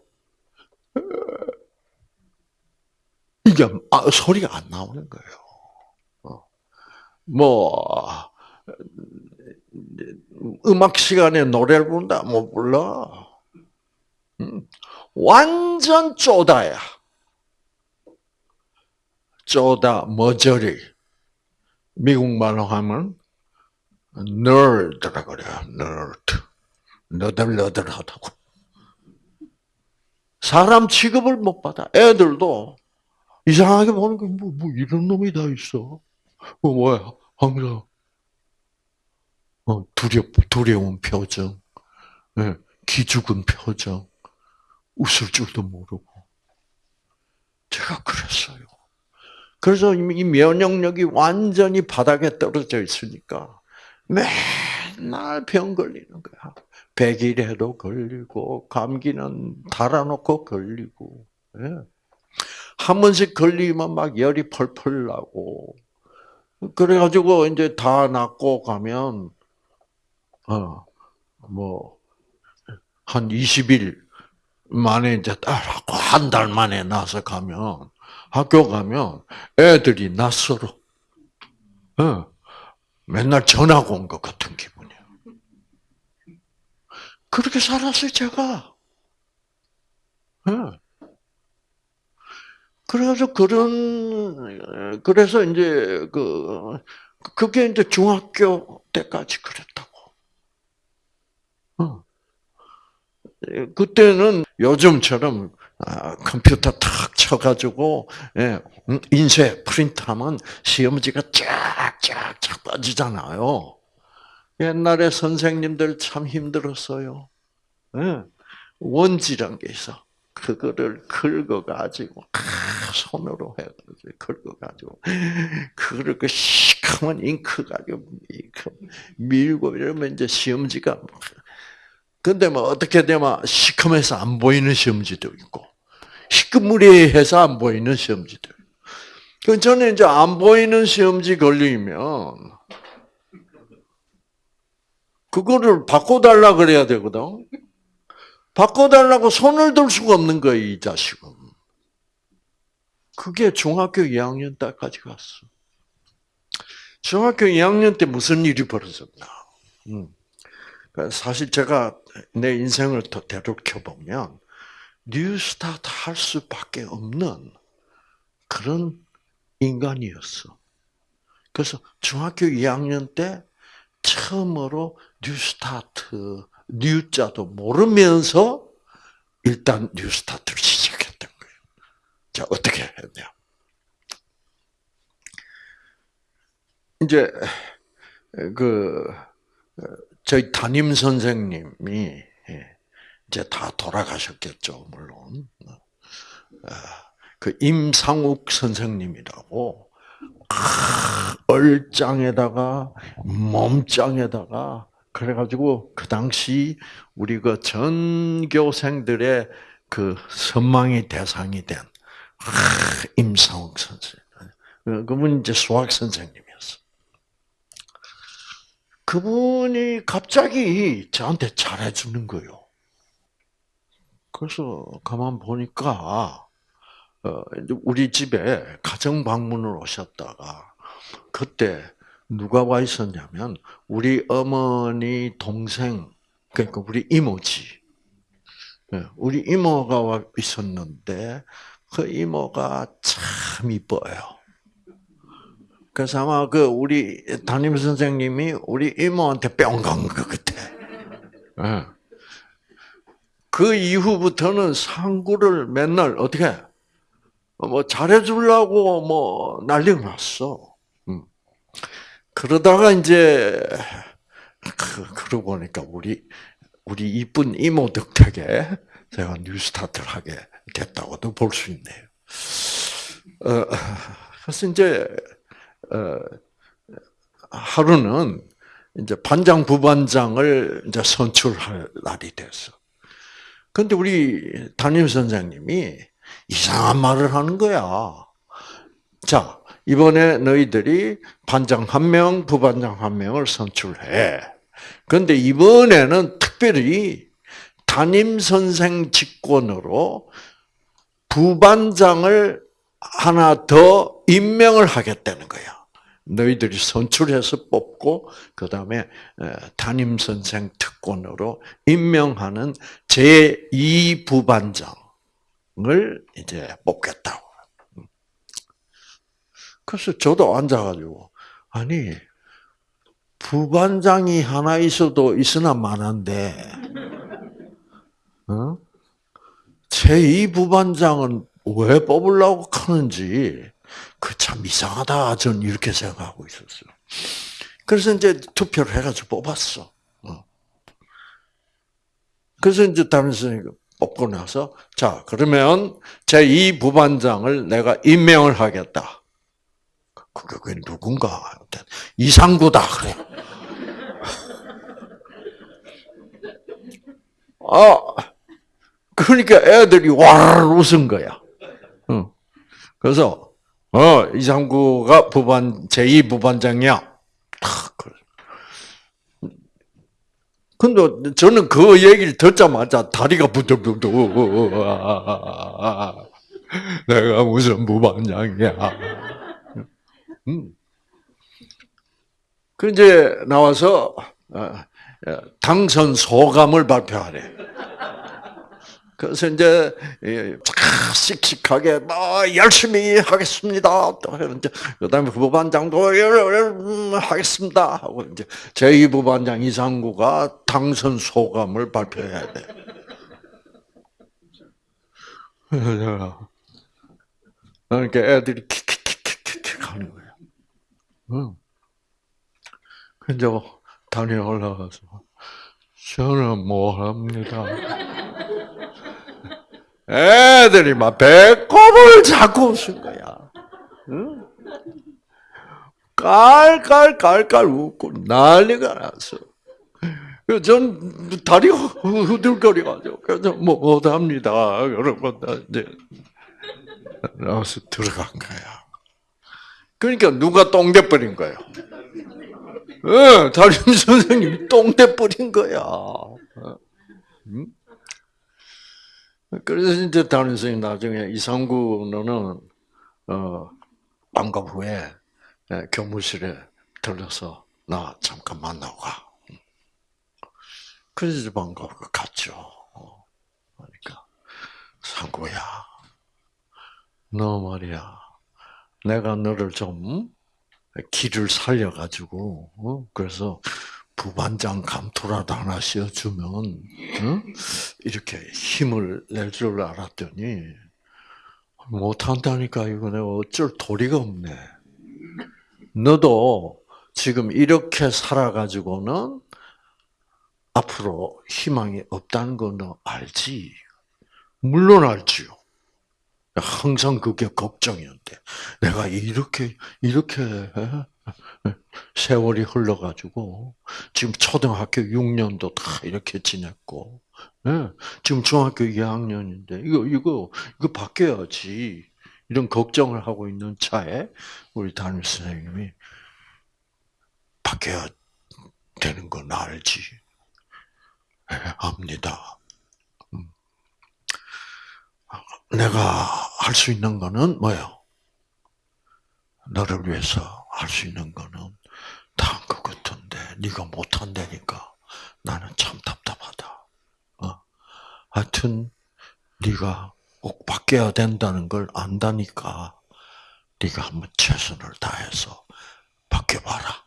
S1: 이게 아, 소리가 안 나오는 거예요. 어. 뭐 음악 시간에 노래를 부른다, 뭐 불러. 음. 완전 쪼다야. 쪼다, 머저리. 미국말로 하면 nerd라 그래요. nerd. 너덜너덜하다고. 사람 취급을 못 받아. 애들도 이상하게 보는 게 뭐, 뭐 이런 놈이 다 있어. 뭐 뭐야? 항상 어, 두려 두려운 표정, 네, 기죽은 표정, 웃을 줄도 모르고. 제가 그랬어요. 그래서 이 면역력이 완전히 바닥에 떨어져 있으니까 맨날 병 걸리는 거야. 백일에도 걸리고 감기는 달아놓고 걸리고 예. 한 번씩 걸리면 막 열이 펄펄 나고 그래가지고 이제 다 낫고 가면 어뭐 한 20일 만에 이제 딸하고 한달 만에 나서 가면 학교 가면 애들이 낯설어. 어. 맨날 전화 온것 같은 기분이야. 그렇게 살았어요, 제가. 어. 그래서 그런, 그래서 이제 그, 그게 이제 중학교 때까지 그랬다고. 어. 그때는 요즘처럼 아, 컴퓨터 탁 쳐가지고 예, 음, 인쇄 프린트하면 시험지가 쫙쫙쫙 빠지잖아요. 옛날에 선생님들 참 힘들었어요. 예, 원지란 게 있어. 그거를 긁어가지고 손으로 해가지고 긁어가지고 그거를 그 시커먼 잉크 가지고 밀고 이러면 이제 시험지가 근데 뭐 어떻게 되면 시커매서 안 보이는 시험지도 있고 시커무리해서 안 보이는 시험지도. 그 저는 이제 안 보이는 시험지 걸리면 그거를 바꿔달라 그래야 되거든. 바꿔달라고 손을 들 수가 없는 거예요, 이 자식은. 그게 중학교 2학년 때까지 갔어. 중학교 2학년 때 무슨 일이 벌어졌나. 음. 사실 제가 내 인생을 더 되돌켜 보면 뉴스타트 할 수밖에 없는 그런 인간이었어. 그래서 중학교 2학년 때 처음으로 뉴스타트 뉴자도 모르면서 일단 뉴스타트를 시작했던 거예요. 자 어떻게 했냐? 이제 그 저희 담임 선생님이 예, 이제 다 돌아가셨겠죠, 물론. 아, 그 임상욱 선생님이라고 얼짱에다가 몸짱에다가 그래가지고 그 당시 우리 그 전교생들의 그 선망의 대상이 된 임상욱 선생. 그분 이제 수학 선생님. 그분이 갑자기 저한테 잘해주는 거예요. 그래서 가만 보니까 어, 우리 집에 가정 방문을 오셨다가 그때 누가 와 있었냐면 우리 어머니 동생 그러니까 우리 이모지 예, 우리 이모가 와 있었는데 그 이모가 참 이뻐요. 그래서 아마 그 우리 담임 선생님이 우리 이모한테 뿅 간 것 같아. 네. 그 이후부터는 상구를 맨날 어떻게 뭐 잘해주려고 뭐 난리가 났어. 음. 그러다가 이제 그, 그러고 보니까 우리 우리 이쁜 이모 덕택에 제가 뉴스타트를 하게 됐다고도 볼 수 있네요. 어, 그래서 이제 어, 하루는 이제 반장 부반장을 이제 선출할 날이 됐어. 근데 우리 담임 선생님이 이상한 말을 하는 거야. 자, 이번에 너희들이 반장 한 명, 부반장 한 명을 선출해. 그런데 이번에는 특별히 담임 선생 직권으로 부반장을 하나 더 임명을 하겠다는 거야. 너희들이 선출해서 뽑고 그 다음에 담임 선생 특권으로 임명하는 제 2 부반장을 이제 뽑겠다고. 그래서 저도 앉아가지고 아니 부반장이 하나 있어도 있으나 많은데 어? 제2 부반장은 왜 뽑으려고 하는지 그 참 이상하다 전 이렇게 생각하고 있었어요. 그래서 이제 투표를 해가지고 뽑았어. 어. 그래서 이제 담임 선생님 뽑고 나서 자 그러면 제2 부반장을 내가 임명을 하겠다. 그게 누군가 이상구다 그래. 아 그러니까 애들이 와 웃은 거야. 그래서 어 이상구가 부반 제2 부반장이야. 근데 저는 그 얘기를 듣자마자 다리가 부들부들 내가 무슨 부반장이야. 음. 그 이제 나와서 어, 어, 당선 소감을 발표하래. 그래서 이제 씩씩하게 뭐 열심히 하겠습니다. 또 이제 그다음에 부반장도 음, 하겠습니다 하고 이제 제2 부반장 이상구가 당선 소감을 발표해야 돼. 그러니까 애들이 킥킥킥킥킥 하는 거야. 응. 근데 단에 올라가서 저는 뭐 합니다. 애들이 막 배꼽을 잡고 웃은 거야. 응? 깔깔깔깔 웃고 난리가 났어. 전 다리가 후들거려가지고 그래서 뭐 못합니다. 여러분 이제 나와서 들어간 거야. 그러니까 누가 똥대 버린 거예요. 예, 담임 선생님이 똥대 버린 거야. 응? 그래서 이제 담임 선생님 나중에 이상구 너는 어 방과 후에 예, 교무실에 들러서 나 잠깐 만나고 가. 그래서 방과 후 갔죠. 어, 그러니까 상구야, 너 말이야, 내가 너를 좀 길을 살려가지고 어? 그래서 부반장 감토라도 하나 씌워주면 어? 이렇게 힘을 낼 줄 알았더니 못한다니까 이거 내가 어쩔 도리가 없네. 너도 지금 이렇게 살아가지고는 앞으로 희망이 없다는 거너 알지? 물론 알지요. 항상 그게 걱정이었대. 내가 이렇게 이렇게 세월이 흘러가지고 지금 초등학교 6년도 다 이렇게 지냈고 예, 지금 중학교 2학년인데 이거 이거 이거 바뀌어야지 이런 걱정을 하고 있는 차에 우리 담임 선생님이 바뀌어야 되는 건 알지. 네, 압니다. 음. 내가 할 수 있는 거는 뭐요? 너를 위해서 할수 있는 거는 다 그 같은데 네가 못한다니까 나는 참 답답하다. 어? 하여튼 네가 꼭 바뀌어야 된다는 걸 안다니까 네가 한번 최선을 다해서 바뀌어봐라.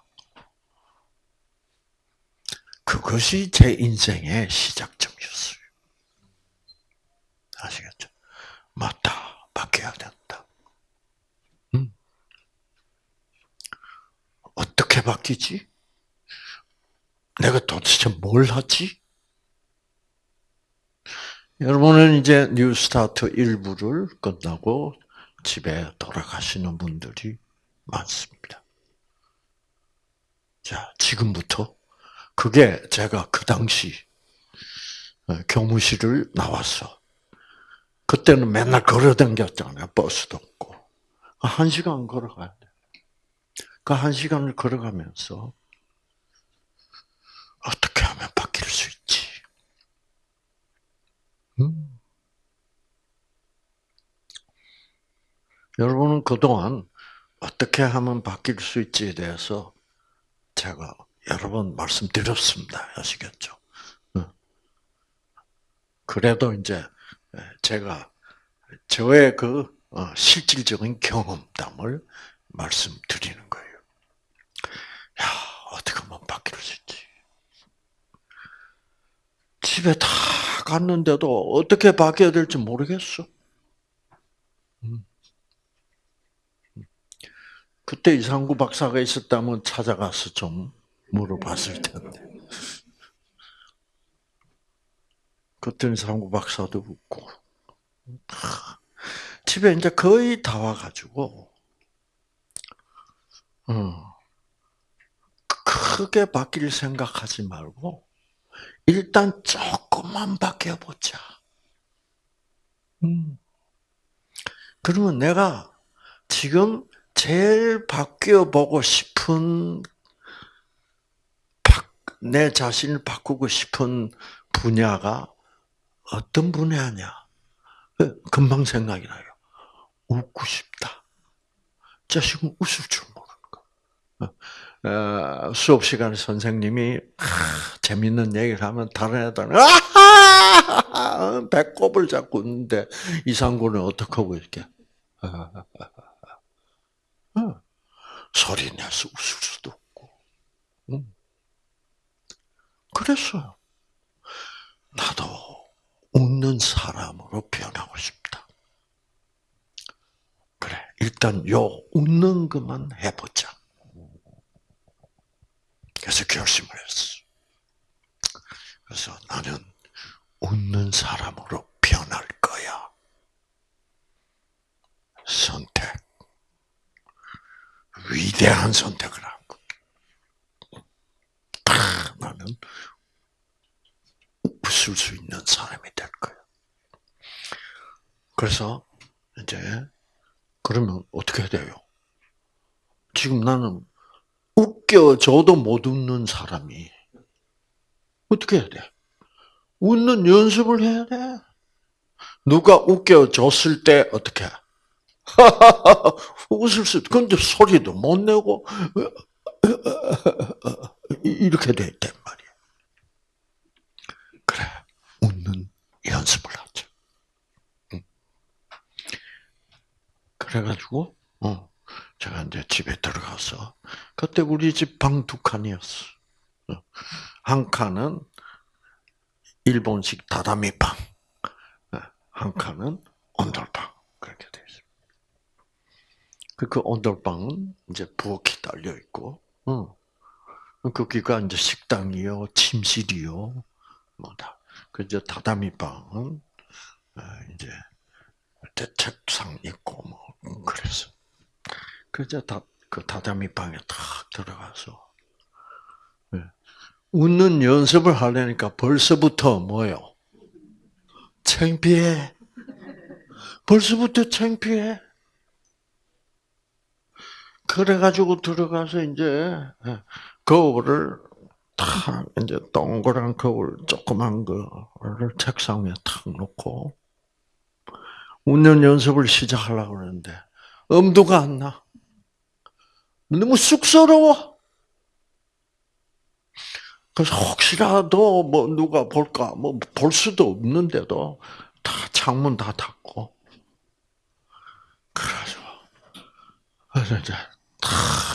S1: 그것이 제 인생의 시작점이었어요. 아시겠죠? 맞다. 바뀌어야 된다. 음. 어떻게 바뀌지? 내가 도대체 뭘 하지? 여러분은 이제 New Start 1부를 끝나고 집에 돌아가시는 분들이 많습니다. 자, 지금부터 그게 제가 그 당시 어, 교무실을 나왔어. 그때는 맨날 걸어 댕겼잖아요. 버스도 없고. 한 시간 걸어가야 돼. 그 한 시간을 걸어가면서 어떻게 하면 바뀔 수 있지? 음. 여러분은 그동안 어떻게 하면 바뀔 수 있지에 대해서 제가 여러 번 말씀드렸습니다. 아시겠죠? 그래도 이제 제가 저의 그 어, 실질적인 경험담을 말씀드리는 거예요. 야, 어떻게 하면 바뀔 수 있지? 집에 다 갔는데도 어떻게 바뀌어야 될지 모르겠어. 음. 그때 이상구 박사가 있었다면 찾아가서 좀 물어봤을 텐데. 그때 이상구 박사도 웃고. 집에 이제 거의 다 와가지고, 어, 크게 바뀔 생각하지 말고, 일단 조금만 바뀌어보자. 음. 그러면 내가 지금 제일 바뀌어보고 싶은, 내 자신을 바꾸고 싶은 분야가 어떤 분야냐? 금방 생각이 나요. 웃고 싶다. 자식은 웃을 줄 모르는 거. 어, 수업 시간에 선생님이 아, 재밌는 얘기를 하면 다른 애들은 아 배꼽을 잡고 있는데 이상구는 어떻게 하고 이렇게 어, 소리 내서 웃을 수도 없고. 음. 그랬어요. 나도 웃는 사람으로 변하고 싶다. 그래, 일단 요 웃는 것만 해보자. 그래서 결심을 했어. 그래서 나는 웃는 사람으로 변할 거야. 선택. 위대한 선택을 한 거. 나는 웃을 수 있는 사람이 될 거야. 그래서 이제 그러면 어떻게 해야 돼요? 지금 나는 웃겨줘도 못 웃는 사람이 어떻게 해야 돼? 웃는 연습을 해야 돼. 누가 웃겨줬을 때 어떻게? 웃을 수, 근데 소리도 못 내고 이렇게 됐단 말이야. 그래, 웃는 연습을 하자. 그래가지고, 어, 제가 이제 집에 들어가서, 그때 우리 집 방 두 칸이었어. 어, 한 칸은 일본식 다다미 방, 어, 한 칸은 온돌방. 그렇게 돼 있어. 그, 그 온돌방은 이제 부엌이 달려 있고, 어, 거기가 이제 식당이요, 침실이요, 뭐다. 그 이제 다다미 방은 이제 책상 있고 뭐 그래서 그저 다 그 다다미 방에 탁 들어가서 네. 웃는 연습을 하려니까 벌써부터 뭐요? 창피해. 벌써부터 창피해. 그래가지고 들어가서 이제 예, 거울을 탁 이제 동그란 거울 조그만 거를 책상 위에 탁 놓고 웃는 연습을 시작하려고 그러는데 엄두가 안 나. 너무 쑥스러워. 그래서 혹시라도 뭐 누가 볼까? 뭐 볼 수도 없는데도 다 창문 다 닫고. 그래서 그래서 이제 다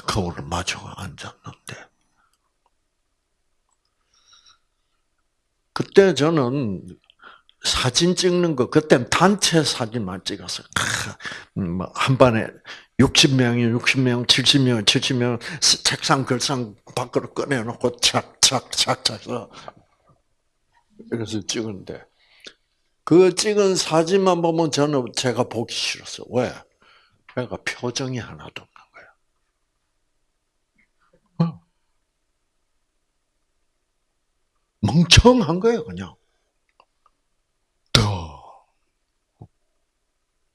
S1: 거울을 마주 앉았는데. 그때 저는 사진 찍는 거, 그땐 단체 사진만 찍었어. 음, 뭐한 반에 60명이 60명, 70명, 70명, 책상, 글상 밖으로 꺼내놓고 착 착 착 착서 그래서 찍은데, 그 찍은 사진만 보면 저는 제가 보기 싫었어. 왜? 내가 표정이 하나도 없는 거야. 어. 멍청한 거예요, 그냥. 더.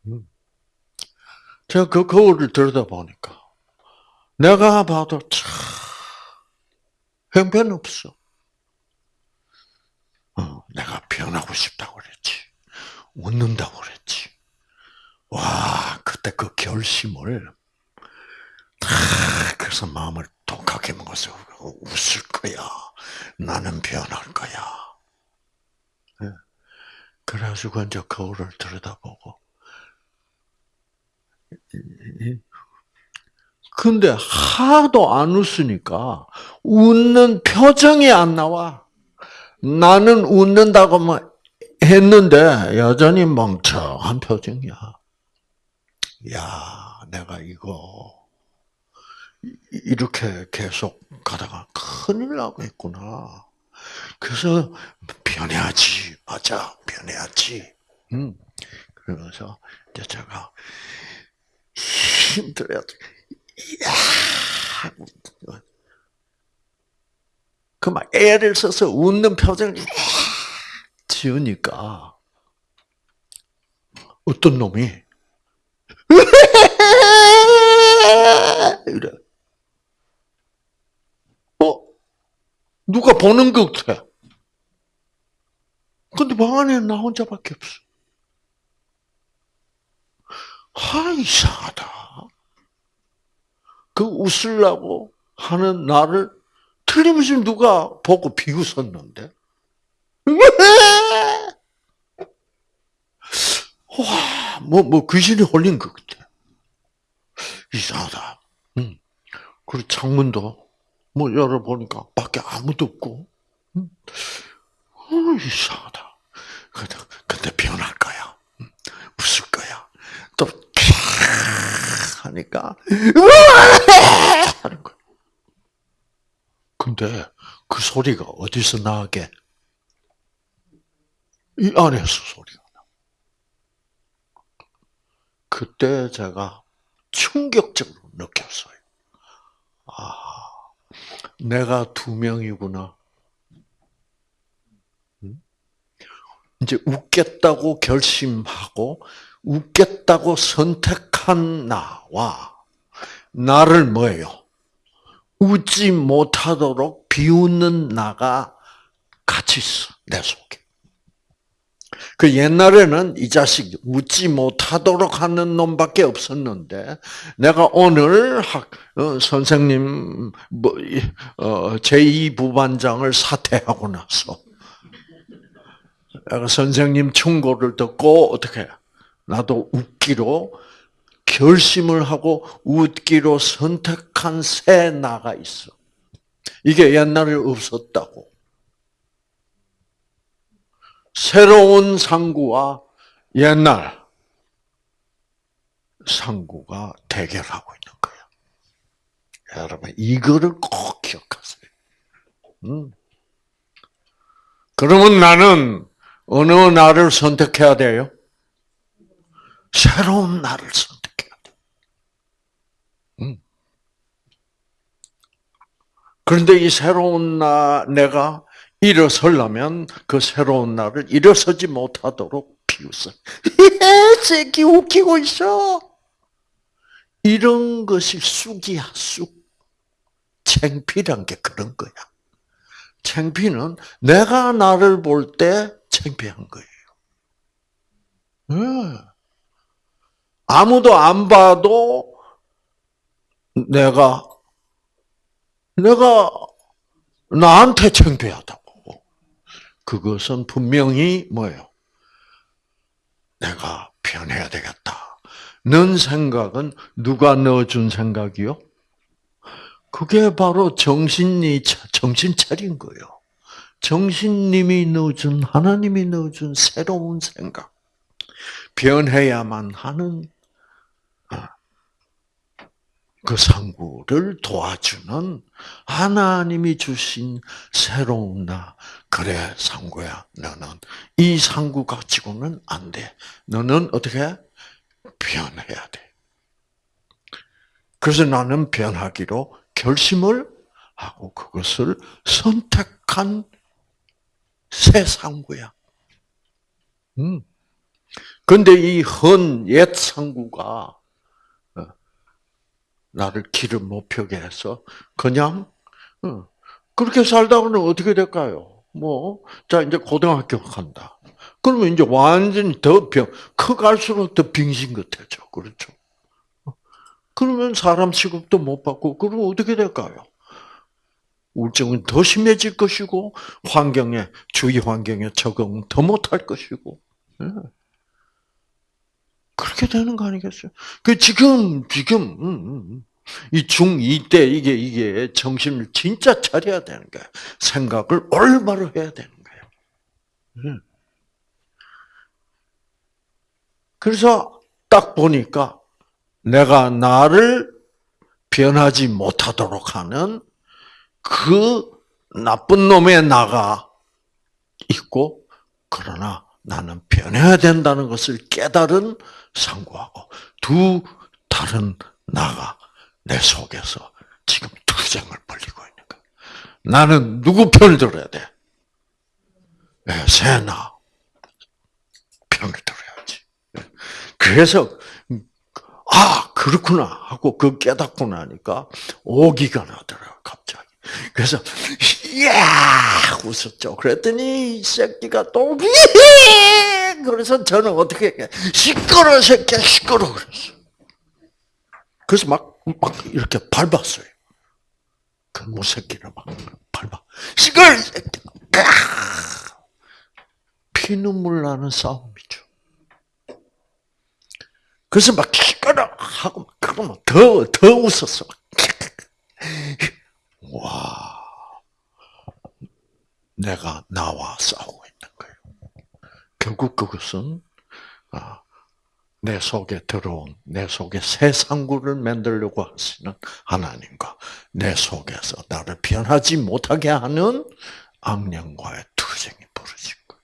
S1: 음. 제가 그 거울을 들여다보니까, 내가 봐도 참, 형편없어. 어, 내가 변하고 싶다고 그랬지. 웃는다고 그랬지. 와, 그때 그 결심을, 그래서 마음을 독하게 먹어서 웃을 거야. 나는 변할 거야. 예. 그래가지고 이제 거울을 들여다보고. 근데 하도 안 웃으니까 웃는 표정이 안 나와. 나는 웃는다고 뭐 했는데 여전히 멍청한 표정이야. 야, 내가 이거 이렇게 계속 가다가 큰일 나겠구나. 그래서 변해야지, 맞아, 변해야지. 음. 그러면서 이제 제가 야, 그막 애를 써서 웃는 표정을 지으니까 어떤 놈이 이래. 어? 누가 보는 것 같아. 근데 방 안에 나 혼자밖에 없어. 하, 이상하다. 그 웃으려고 하는 나를 틀림없이 누가 보고 비웃었는데? 와, 뭐, 뭐, 귀신이 홀린 것 같아. 이상하다. 응. 그리고 창문도, 뭐, 열어보니까 밖에 아무도 없고, 응. 어, 이상하다. 근데, 근데 변할 거야. 응. 웃을 거야. 또, 하니까, 하는 거야. 근데 그 소리가 어디서 나게? 이 안에서 소리가 나. 그때 제가 충격적으로 느꼈어요. 아, 내가 두 명이구나. 이제 웃겠다고 결심하고 웃겠다고 선택 한 나와 나를 뭐예요? 웃지 못하도록 비웃는 나가 같이 있어, 내 속에. 그 옛날에는 이 자식 웃지 못하도록 하는 놈밖에 없었는데, 내가 오늘 학, 어, 선생님, 뭐, 어, 제2 부반장을 사퇴하고 나서, 내가 선생님 충고를 듣고, 어떻게, 나도 웃기로 결심을 하고 웃기로 선택한 새 나가 있어. 이게 옛날에 없었다고. 새로운 상구와 옛날 상구가 대결하고 있는 거야. 여러분, 이거를 꼭 기억하세요. 음. 그러면 나는 어느 날을 선택해야 돼요? 새로운 날을 선택. 그런데 이 새로운 나 내가 일어서려면 그 새로운 나를 일어서지 못하도록 비웃어. 새끼 웃기고 있어. 이런 것이 쑥이야, 쑥. 챙피란 게 그런 거야. 챙피는 내가 나를 볼때 챙피한 거예요. 네. 아무도 안 봐도 내가 내가 나한테 창피하다고. 그것은 분명히 뭐예요? 내가 변해야 되겠다. 넌 생각은 누가 넣어준 생각이요? 그게 바로 정신이 정신 차린 거예요. 정신님이 넣어준 하나님이 넣어준 새로운 생각. 변해야만 하는 그 상구를 도와주는 하나님이 주신 새로운 나. 그래, 상구야. 너는 이 상구 가지고는 안 돼. 너는 어떻게 변해야 돼. 그래서 나는 변하기로 결심을 하고 그것을 선택한 새 상구야. 음. 근데 이 헌 옛 상구가 어, 나를 길을 못 펴게 해서 그냥 어, 그렇게 살다가는 어떻게 될까요? 뭐, 자, 이제 고등학교 간다. 그러면 이제 완전히 더 병, 커갈수록 더 빙신 같아져. 그렇죠? 그러면 사람 취급도 못 받고, 그러면 어떻게 될까요? 우울증은 더 심해질 것이고, 환경에, 주위 환경에 적응 더 못할 것이고, 예. 그렇게 되는 거 아니겠어요? 그 지금, 지금, 음, 음, 음. 이 중2 때 이게, 이게 정신을 진짜 차려야 되는 거야. 생각을 올바로 해야 되는 거예요. 음. 그래서 딱 보니까 내가 나를 변하지 못하도록 하는 그 나쁜 놈의 나가 있고, 그러나 나는 변해야 된다는 것을 깨달은 상구하고 두 다른 나가 내 속에서 지금 투쟁을 벌리고 있는 거야. 나는 누구 편을 들어야 돼? 네, 새나 편을 들어야지. 그래서 아 그렇구나 하고 그 깨닫고 나니까 오기가 나더라 갑자기. 그래서 야 웃었죠. 그랬더니 이 새끼가 또 그래서 저는 어떻게 시끄러 새끼야 시끄러 그랬어. 그래서 막, 막 이렇게 밟았어요. 그 무새끼를 막 밟아. 시끄러 새끼. 피눈물 나는 싸움이죠. 그래서 막 시끄러 하고 그러면 더, 더 웃었어. 와. 내가 나와 싸우고 있는 거예요. 결국 그것은 아, 내 속에 들어온 내 속에 새 상구를 만들려고 하시는 하나님과 내 속에서 나를 변하지 못하게 하는 악령과의 투쟁이 벌어진 거예요.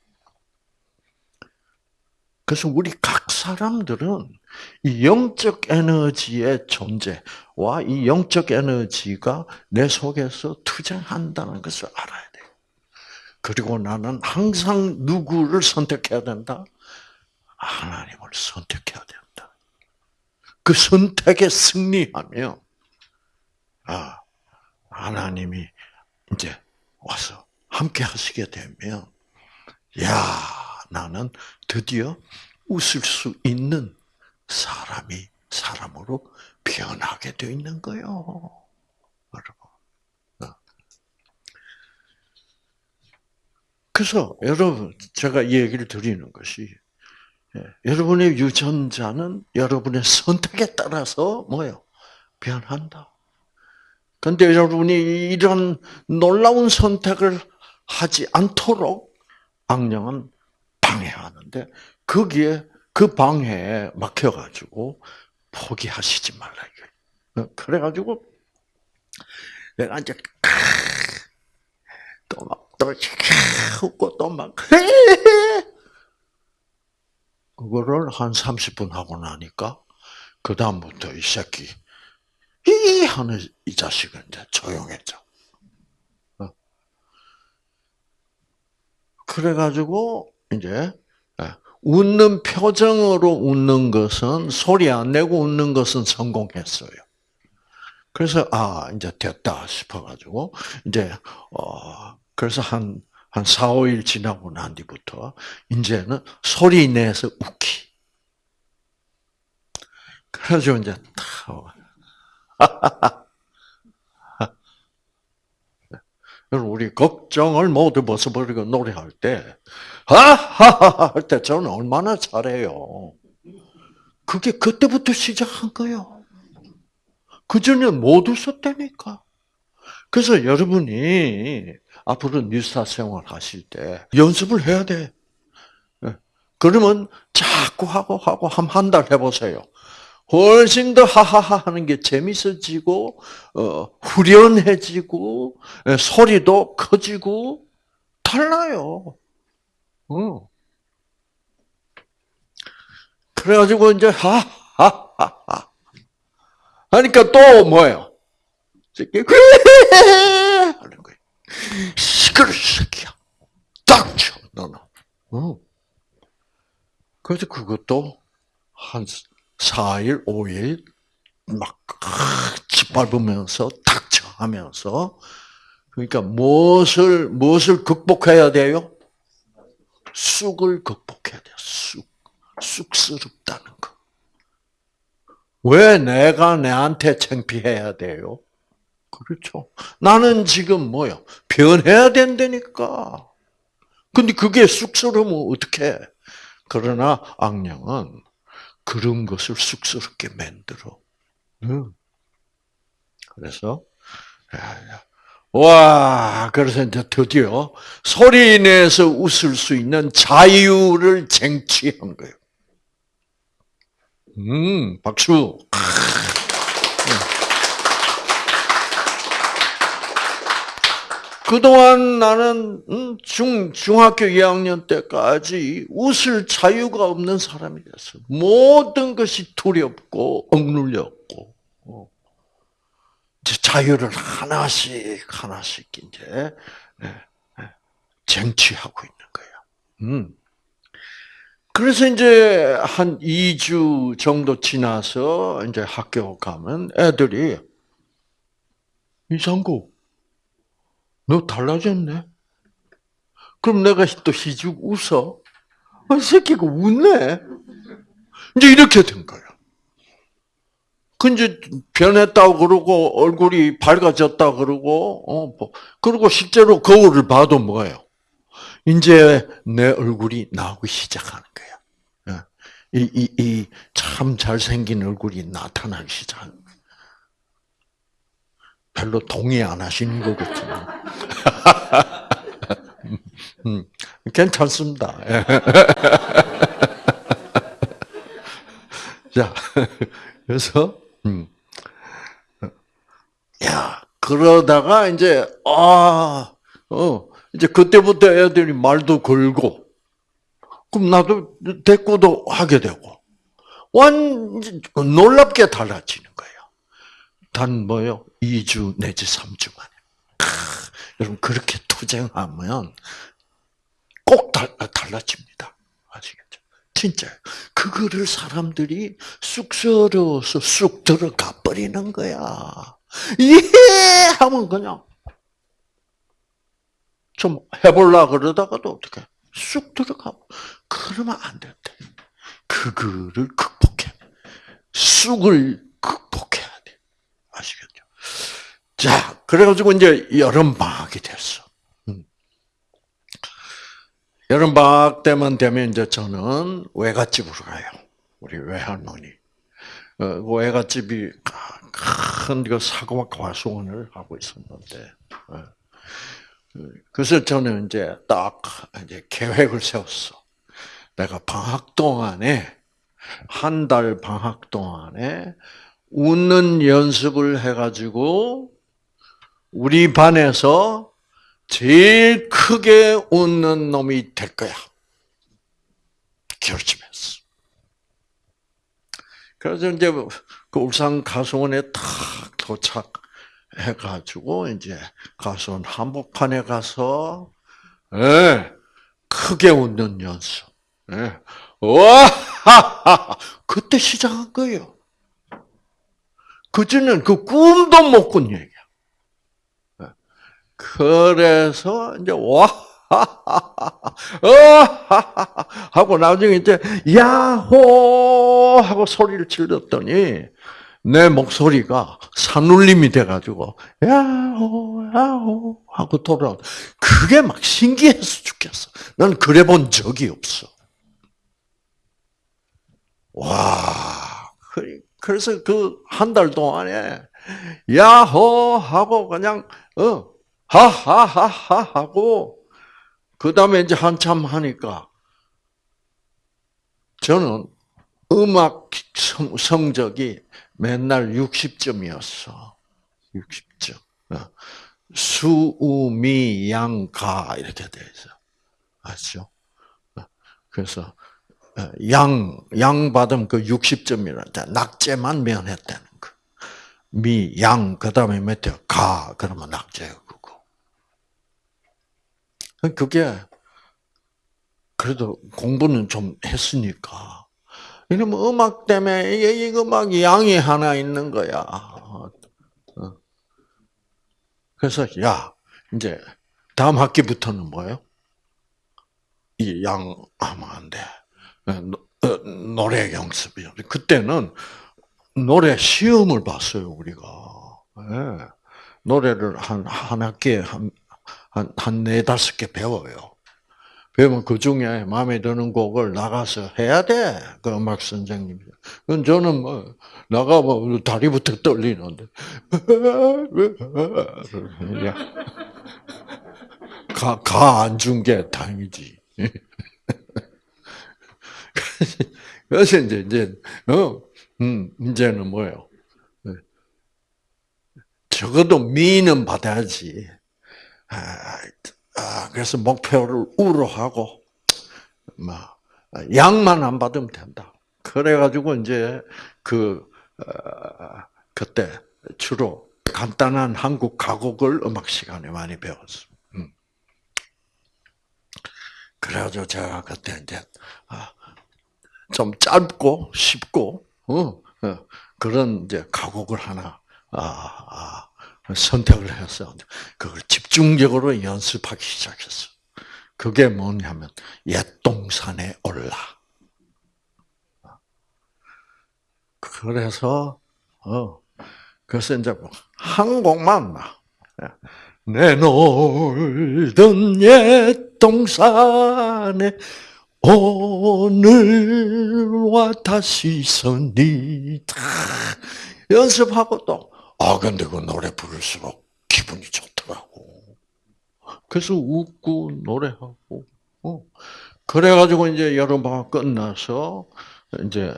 S1: 그래서 우리 각 사람들은 이 영적 에너지의 존재 와 이 영적 에너지가 내 속에서 투쟁한다는 것을 알아야 돼요. 그리고 나는 항상 누구를 선택해야 된다? 하나님을 선택해야 된다. 그 선택에 승리하면, 아, 하나님이 이제 와서 함께 하시게 되면, 야, 나는 드디어 웃을 수 있는 사람이 사람으로 변하게 되어 있는 거요. 어. 그래서 여러분 제가 얘기를 드리는 것이 예, 여러분의 유전자는 여러분의 선택에 따라서 뭐요 변한다. 근데 여러분이 이런 놀라운 선택을 하지 않도록 악령은 방해하는데 거기에 그 방해에 막혀가지고 포기하시지 말라 이거. 어, 그래가지고 내가 이제 또막또 웃고 또막 그거를 한 30분 하고 나니까 그 다음부터 이 새끼 이 하는 이 자식은 이제 조용해져. 어. 그래가지고 이제 웃는 표정으로 웃는 것은 소리 안 내고 웃는 것은 성공했어요. 그래서 아 이제 됐다 싶어가지고 이제 어 그래서 한한 4, 5일 지나고 난 뒤부터 이제는 소리 내서 웃기. 그래가지 고 이제 우리 걱정을 모두 벗어버리고 노래할 때, 하하하 할 때 저는 얼마나 잘해요. 그게 그때부터 시작한 거예요. 그전에 못 웃었다니까. 그래서 여러분이 앞으로 뉴스타 생활 하실 때 연습을 해야 돼. 예. 그러면 자꾸 하고 하고 한 한 달 해보세요. 훨씬 더 하하하 하는 게 재밌어지고 어, 후련해지고 예, 소리도 커지고 달라요. 어. 그래가지고 이제 하하하하 하니까 또 뭐예요? 하는 거예요. 시끄러 새끼야. 딱 쳐, 너는. 어. 그래서 그것도 한 4일, 5일 막 짓밟으면서 닥쳐 하면서 그러니까 무엇을 무엇을 극복해야 돼요? 쑥을 극복해야 돼요. 쑥. 쑥스럽다는 거. 왜 내가 내한테 창피해야 돼요? 그렇죠. 나는 지금 뭐요? 변해야 된다니까. 근데 그게 쑥스러우면 어떡해? 그러나 악령은 그런 것을 쑥스럽게 만들어. 그래서 와 그래서 이제 드디어 소리 내서 웃을 수 있는 자유를 쟁취한 거예요. 음 박수. 그동안 나는 음, 중, 중학교 2학년 때까지 웃을 자유가 없는 사람이 됐어. 모든 것이 두렵고, 억눌렸고, 어. 자유를 하나씩, 하나씩 이제, 예, 예, 쟁취하고 있는 거야. 음. 그래서 이제 한 2주 정도 지나서 이제 학교 가면 애들이, 이상구, 너 달라졌네? 그럼 내가 또 희죽 웃어? 아, 이 새끼가 웃네? 이제 이렇게 된 거야. 그 이제 변했다고 그러고 얼굴이 밝아졌다 그러고 어 뭐. 그리고 실제로 거울을 봐도 뭐예요? 이제 내 얼굴이 나오기 시작하는 거야. 이이 참 잘생긴 얼굴이 나타나기 시작하는. 별로 동의 안 하시는 것 같지만. 음, 괜찮습니다. 자, 그래서, 음. 야, 그러다가 이제, 아, 어, 이제 그때부터 애들이 말도 걸고, 그럼 나도 대꾸도 하게 되고, 완, 놀랍게 달라지는 거예요. 단 뭐요? 2주 내지 3주 만에. 크, 여러분 그렇게 투쟁하면 꼭 달, 라집니다 아시겠죠? 진짜 그거를 사람들이 쑥스러워서 쑥 들어가 버리는 거야. 예 하면 그냥 좀 해볼라 그러다가도 어떻게 쑥 들어가 그러면 안 된대. 그거를 극복해. 쑥을 극복해야 돼. 아시겠죠? 자, 그래가지고 이제 여름 방학이 됐어. 음. 여름 방학 때만 되면 이제 저는 외갓집으로 가요. 우리 외할머니. 어, 그 외갓집이 큰그 사고막 과수원을 하고 있었는데, 어. 그래서 저는 이제 딱 이제 계획을 세웠어. 내가 방학 동안에 한 달 방학 동안에 웃는 연습을 해가지고 우리 반에서 제일 크게 웃는 놈이 될 거야. 결심했어. 그래서 이제 그 울산 가수원에 탁 도착해가지고 이제 가수원 한복판에 가서 예, 크게 웃는 연습. 예. 와, 그때 시작한 거예요. 그전엔 그 꿈도 못 꾼 얘기야. 그래서 이제 와 하고 나중에 이제 야호 하고 소리를 질렀더니 내 목소리가 산울림이 돼가지고 야호 야호 하고 돌아. 그게 막 신기해서 죽겠어. 난 그래 본 적이 없어. 와, 그래서 그 한 달 동안에 야호 하고 그냥 어 하하하하 하고 그 다음에 이제 한참 하니까 저는 음악 성적이 맨날 60점이었어. 60점. 어. 수우 미 양 가 이렇게 돼 있어. 아시죠? 어. 그래서 어, 양, 양 받으면 그 60점이라 낙제만 면했다는 거. 미, 양, 그 다음에 몇대 가, 그러면 낙제 그거. 그게 그래도 공부는 좀 했으니까. 이러면 음악 때문에 이 음악 양이 하나 있는 거야. 어. 그래서 야 이제 다음 학기부터는 뭐예요? 이 양 하면 안 돼. 어, 노래 연습이요. 그때는 노래 시험을 봤어요 우리가. 네. 노래를 한 한 학기에 한 한 네 다섯 개 배워요. 배우면 그 중에 마음에 드는 곡을 나가서 해야 돼. 그 음악 선생님이. 그건 저는 뭐, 나가 뭐, 다리부터 떨리는데. 가, 가 안 준 게 다행이지. 그래서 이제, 이제, 어, 음, 이제는 뭐예요? 적어도 미는 받아야지. 아, 아, 그래서 목표를 우로 하고, 막, 양만 안 받으면 된다. 그래가지고 이제 그, 어, 그때 주로 간단한 한국 가곡을 음악 시간에 많이 배웠어. 음. 그래가지고 제가 그때 이제, 아, 좀 짧고 쉽고, 어, 어, 그런 이제 가곡을 하나, 아, 선택을 해서 그걸 집중적으로 연습하기 시작했어. 그게 뭐냐면 옛 동산에 올라. 그래서 어 그래서 이제 뭐한 곡만 내 놀던 옛 동산에 오늘와 다시 서니 연습하고 또 아, 근데 그 노래 부를수록 기분이 좋더라고. 그래서 웃고 노래하고, 어. 그래가지고 이제 여름방학 끝나서 이제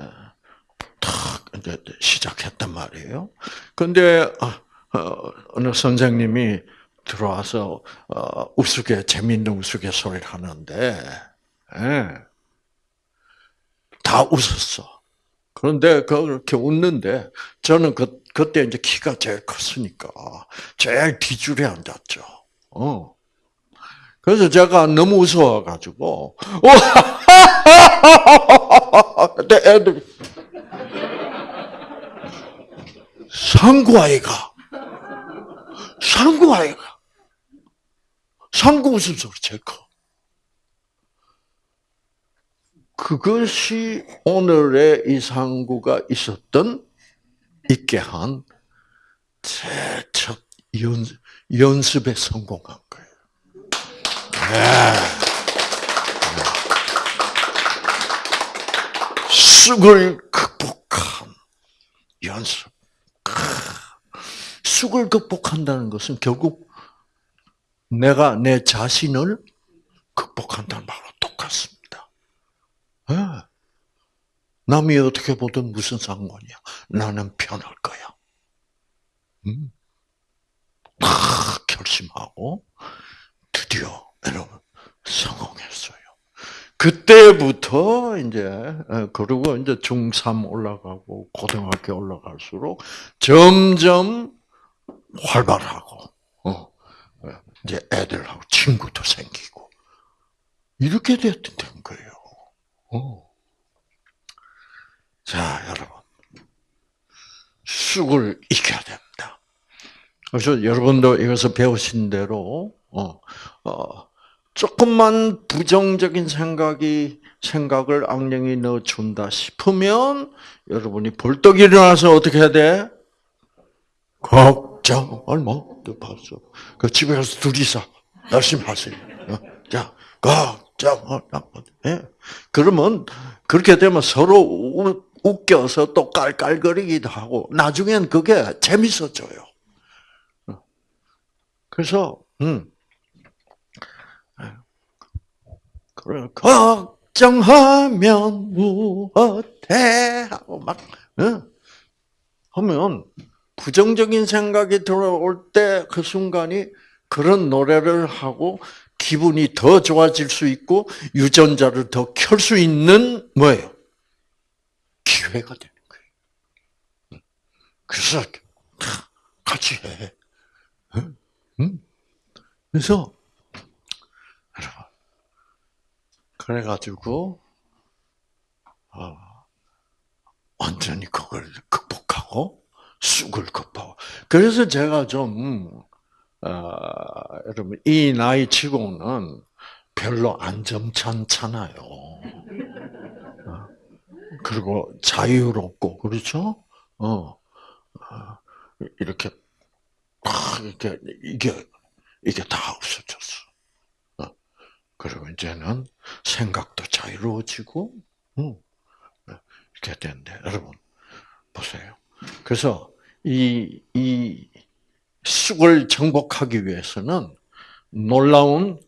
S1: 탁 이제 시작했단 말이에요. 근데 어, 어, 어느 선생님이 들어와서 어, 우스개 재미있는 우스갯소리를 하는데 예. 다 웃었어. 그런데 그렇게 웃는데 저는 그 그때 이제 키가 제일 컸으니까 제일 뒤줄에 앉았죠. 어. 그래서 제가 너무 무서워가지고 그때 애들 상구 아이가 상구 아이가 상구 웃음소리 제일 커. 그것이 오늘의 이 상구가 있었던 있게 한제첫 연습에 성공한 거예요. 네. 쑥을 극복한 연습. 쑥을 극복한다는 것은 결국 내가 내 자신을 극복한다는 말로 똑같습니다. 네. 남이 어떻게 보든 무슨 상관이야. 나는 편할 거야. 음. 다 결심하고 드디어 여러분 성공했어요. 그때부터 이제 어, 그리고 이제 중3 올라가고 고등학교 올라갈수록 점점 활발하고 어, 이제 애들하고 친구도 생기고 이렇게 됐던 거예요. 어. 자, 여러분. 쑥을 익혀야 됩니다. 그래서 여러분도 이것을 배우신 대로, 어, 어, 조금만 부정적인 생각이, 생각을 악령이 넣어준다 싶으면, 여러분이 벌떡 일어나서 어떻게 해야 돼? 걱정을 못 봤어. 그 집에 가서 둘이서 열심히 하세요. 어? 자, 걱정을 못. 예. 그러면, 그렇게 되면 서로 웃겨서 또 깔깔거리기도 하고 나중엔 그게 재밌어져요. 그래서 음. 걱정하면 무엇해 하고 막 응? 하면 부정적인 생각이 들어올 때 그 순간이 그런 노래를 하고 기분이 더 좋아질 수 있고 유전자를 더 켤 수 있는 뭐예요? 기회가 되는 거예요. 그래서 같이 해. 그래서 여러분 그래가지고 어, 완전히 그걸 극복하고 쑥을 극복하고 그래서 제가 좀 어, 여러분 이 나이 치고는 별로 안 점잖잖아요. 어, 그리고 자유롭고 그렇죠? 어, 어 이렇게 이렇게 이게 이게 다 없어졌어. 어, 그리고 이제는 생각도 자유로워지고, 어, 이렇게 되는데 여러분 보세요. 그래서 이, 이 쑥을 정복하기 위해서는 놀라운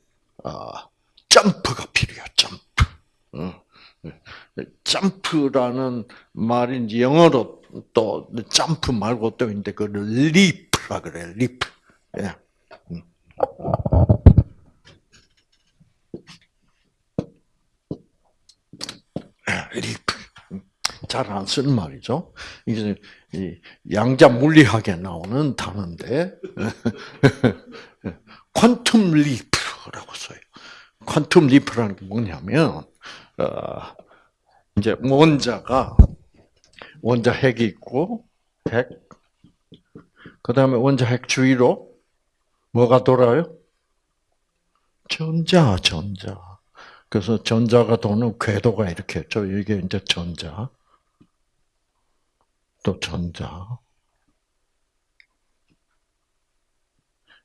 S1: 어, 점프가 필요해요. 점프. 어. 점프라는 말인지 영어로 또 점프 말고 또 있는데 그 leap이라 그래. leap. 예. leap. 잘 안 쓰는 말이죠. 이게 양자 물리학에 나오는 단어인데 quantum leap이라고 써요. quantum leap이라는 게 뭐냐면 어, 이제 원자가 원자 핵이 있고 핵 그다음에 원자 핵 주위로 뭐가 돌아요? 전자, 전자. 그래서 전자가 도는 궤도가 이렇게 있죠. 이게 이제 전자. 또 전자.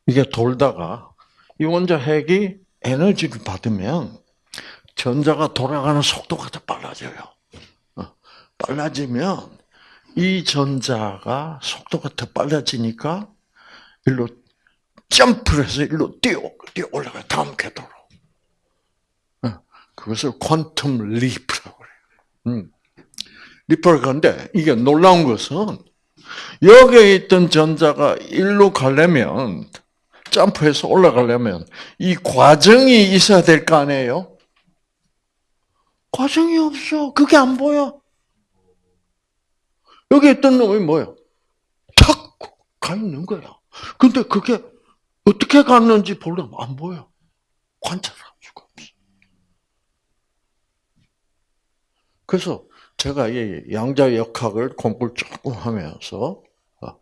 S1: 이게 돌다가 이 원자 핵이 에너지를 받으면 전자가 돌아가는 속도가 더 빨라져요. 어, 빨라지면 이 전자가 속도가 더 빨라지니까 일로 점프를 해서 일로 뛰어, 뛰어 올라가요. 다음 궤도로. 어, 그것을 quantum leap이라고 그래요. 음. leap을 하는데 이게 놀라운 것은 여기에 있던 전자가 일로 가려면 점프해서 올라가려면 이 과정이 있어야 될 거 아니에요? 과정이 없어. 그게 안 보여. 여기 있던 놈이 뭐야? 탁! 가 있는 거야. 근데 그게 어떻게 갔는지 보려면 안 보여. 관찰할 수가 없어. 그래서 제가 이 양자 역학을 공부를 조금 하면서 어,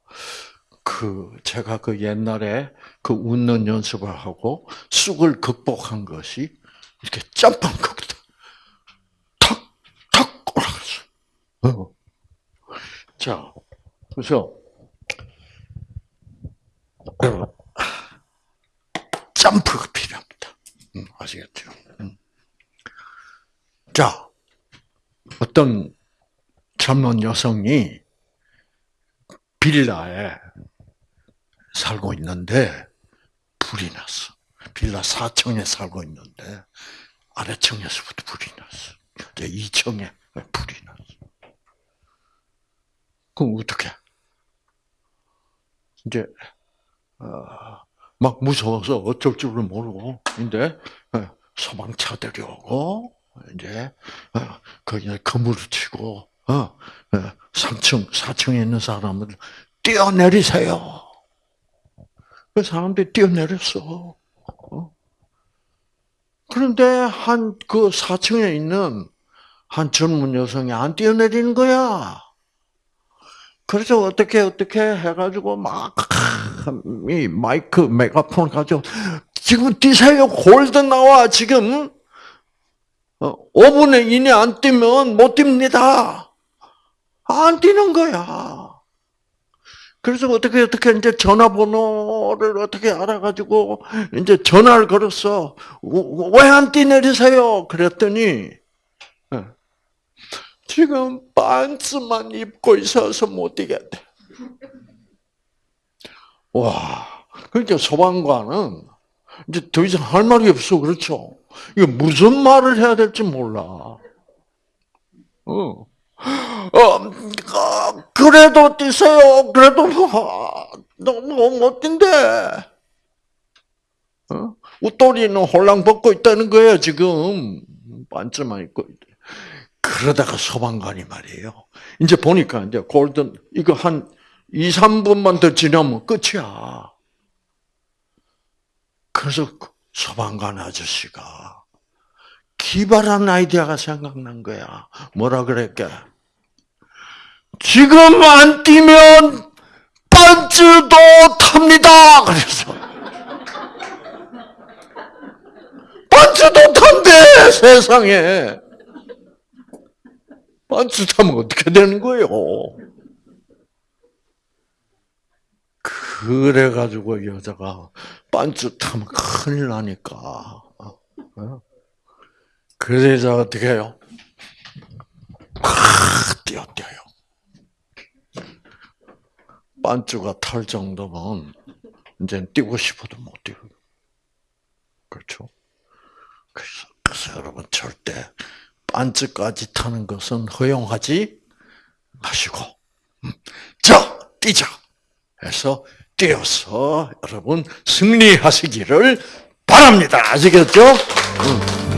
S1: 그 제가 그 옛날에 그 웃는 연습을 하고 쑥을 극복한 것이 이렇게 점프한 거거든. 탁탁 올라갔 어. 어. 자, 그래서 점프가 필요합니다. 음, 아시겠죠? 음. 자, 어떤 젊은 여성이 빌라에 살고 있는데 불이 났어. 빌라 4층에 살고 있는데 아래층에서부터 불이 났어. 이제 2층에 불이 났어. 그럼 어떻게? 이제 어, 막 무서워서 어쩔 줄을 모르고 근데 어, 소방차들이 오고 이제 어, 거기에 그물을 치고 3층, 어, 4층에 있는 사람을 뛰어내리세요. 그 사람들이 뛰어내렸어. 그런데 한 그 4층에 있는 한 젊은 여성이 안 뛰어내리는 거야. 그래서 어떻게 어떻게 해가지고 막 이 마이크 메가폰 가지고 지금 뛰세요 골드 나와 지금 5분의 어, 1이 안 뛰면 못 뜁니다. 안 뛰는 거야. 그래서 어떻게 어떻게 이제 전화번호를 어떻게 알아가지고 이제 전화를 걸었어. 왜 안 뛰내리세요? 그랬더니 어, 지금 반스만 입고 있어서 못 뛰겠대. 와, 그러니까 소방관은 이제 더 이상 할 말이 없어, 그렇죠? 이거 무슨 말을 해야 될지 몰라. 어. 어, 그래도 뛰세요. 그래도 뭐, 너무 멋진데. 어? 웃돌이는 홀랑 벗고 있다는 거예요, 지금. 반쯤만 입고. 그러다가 소방관이 말이에요. 이제 보니까 이제 골든, 이거 한 2, 3분만 더 지나면 끝이야. 그래서 소방관 아저씨가 기발한 아이디어가 생각난 거야. 뭐라 그랬게? 지금 안 뛰면 반주도 탑니다. 그래서 반주도 탄대 세상에. 반주 타면 어떻게 되는 거예요? 그래가지고 여자가 타면 큰일 나니까. 어? 그래서 어떻게 해요? 팍 뛰어뛰어요. 반주가 탈 정도면 이제 뛰고 싶어도 못 뛰어요. 그렇죠? 그래서, 그래서 여러분 절대 반주까지 타는 것은 허용하지 마시고 음, 자 뛰자 해서 뛰어서 여러분 승리하시기를 바랍니다. 아시겠죠? 음.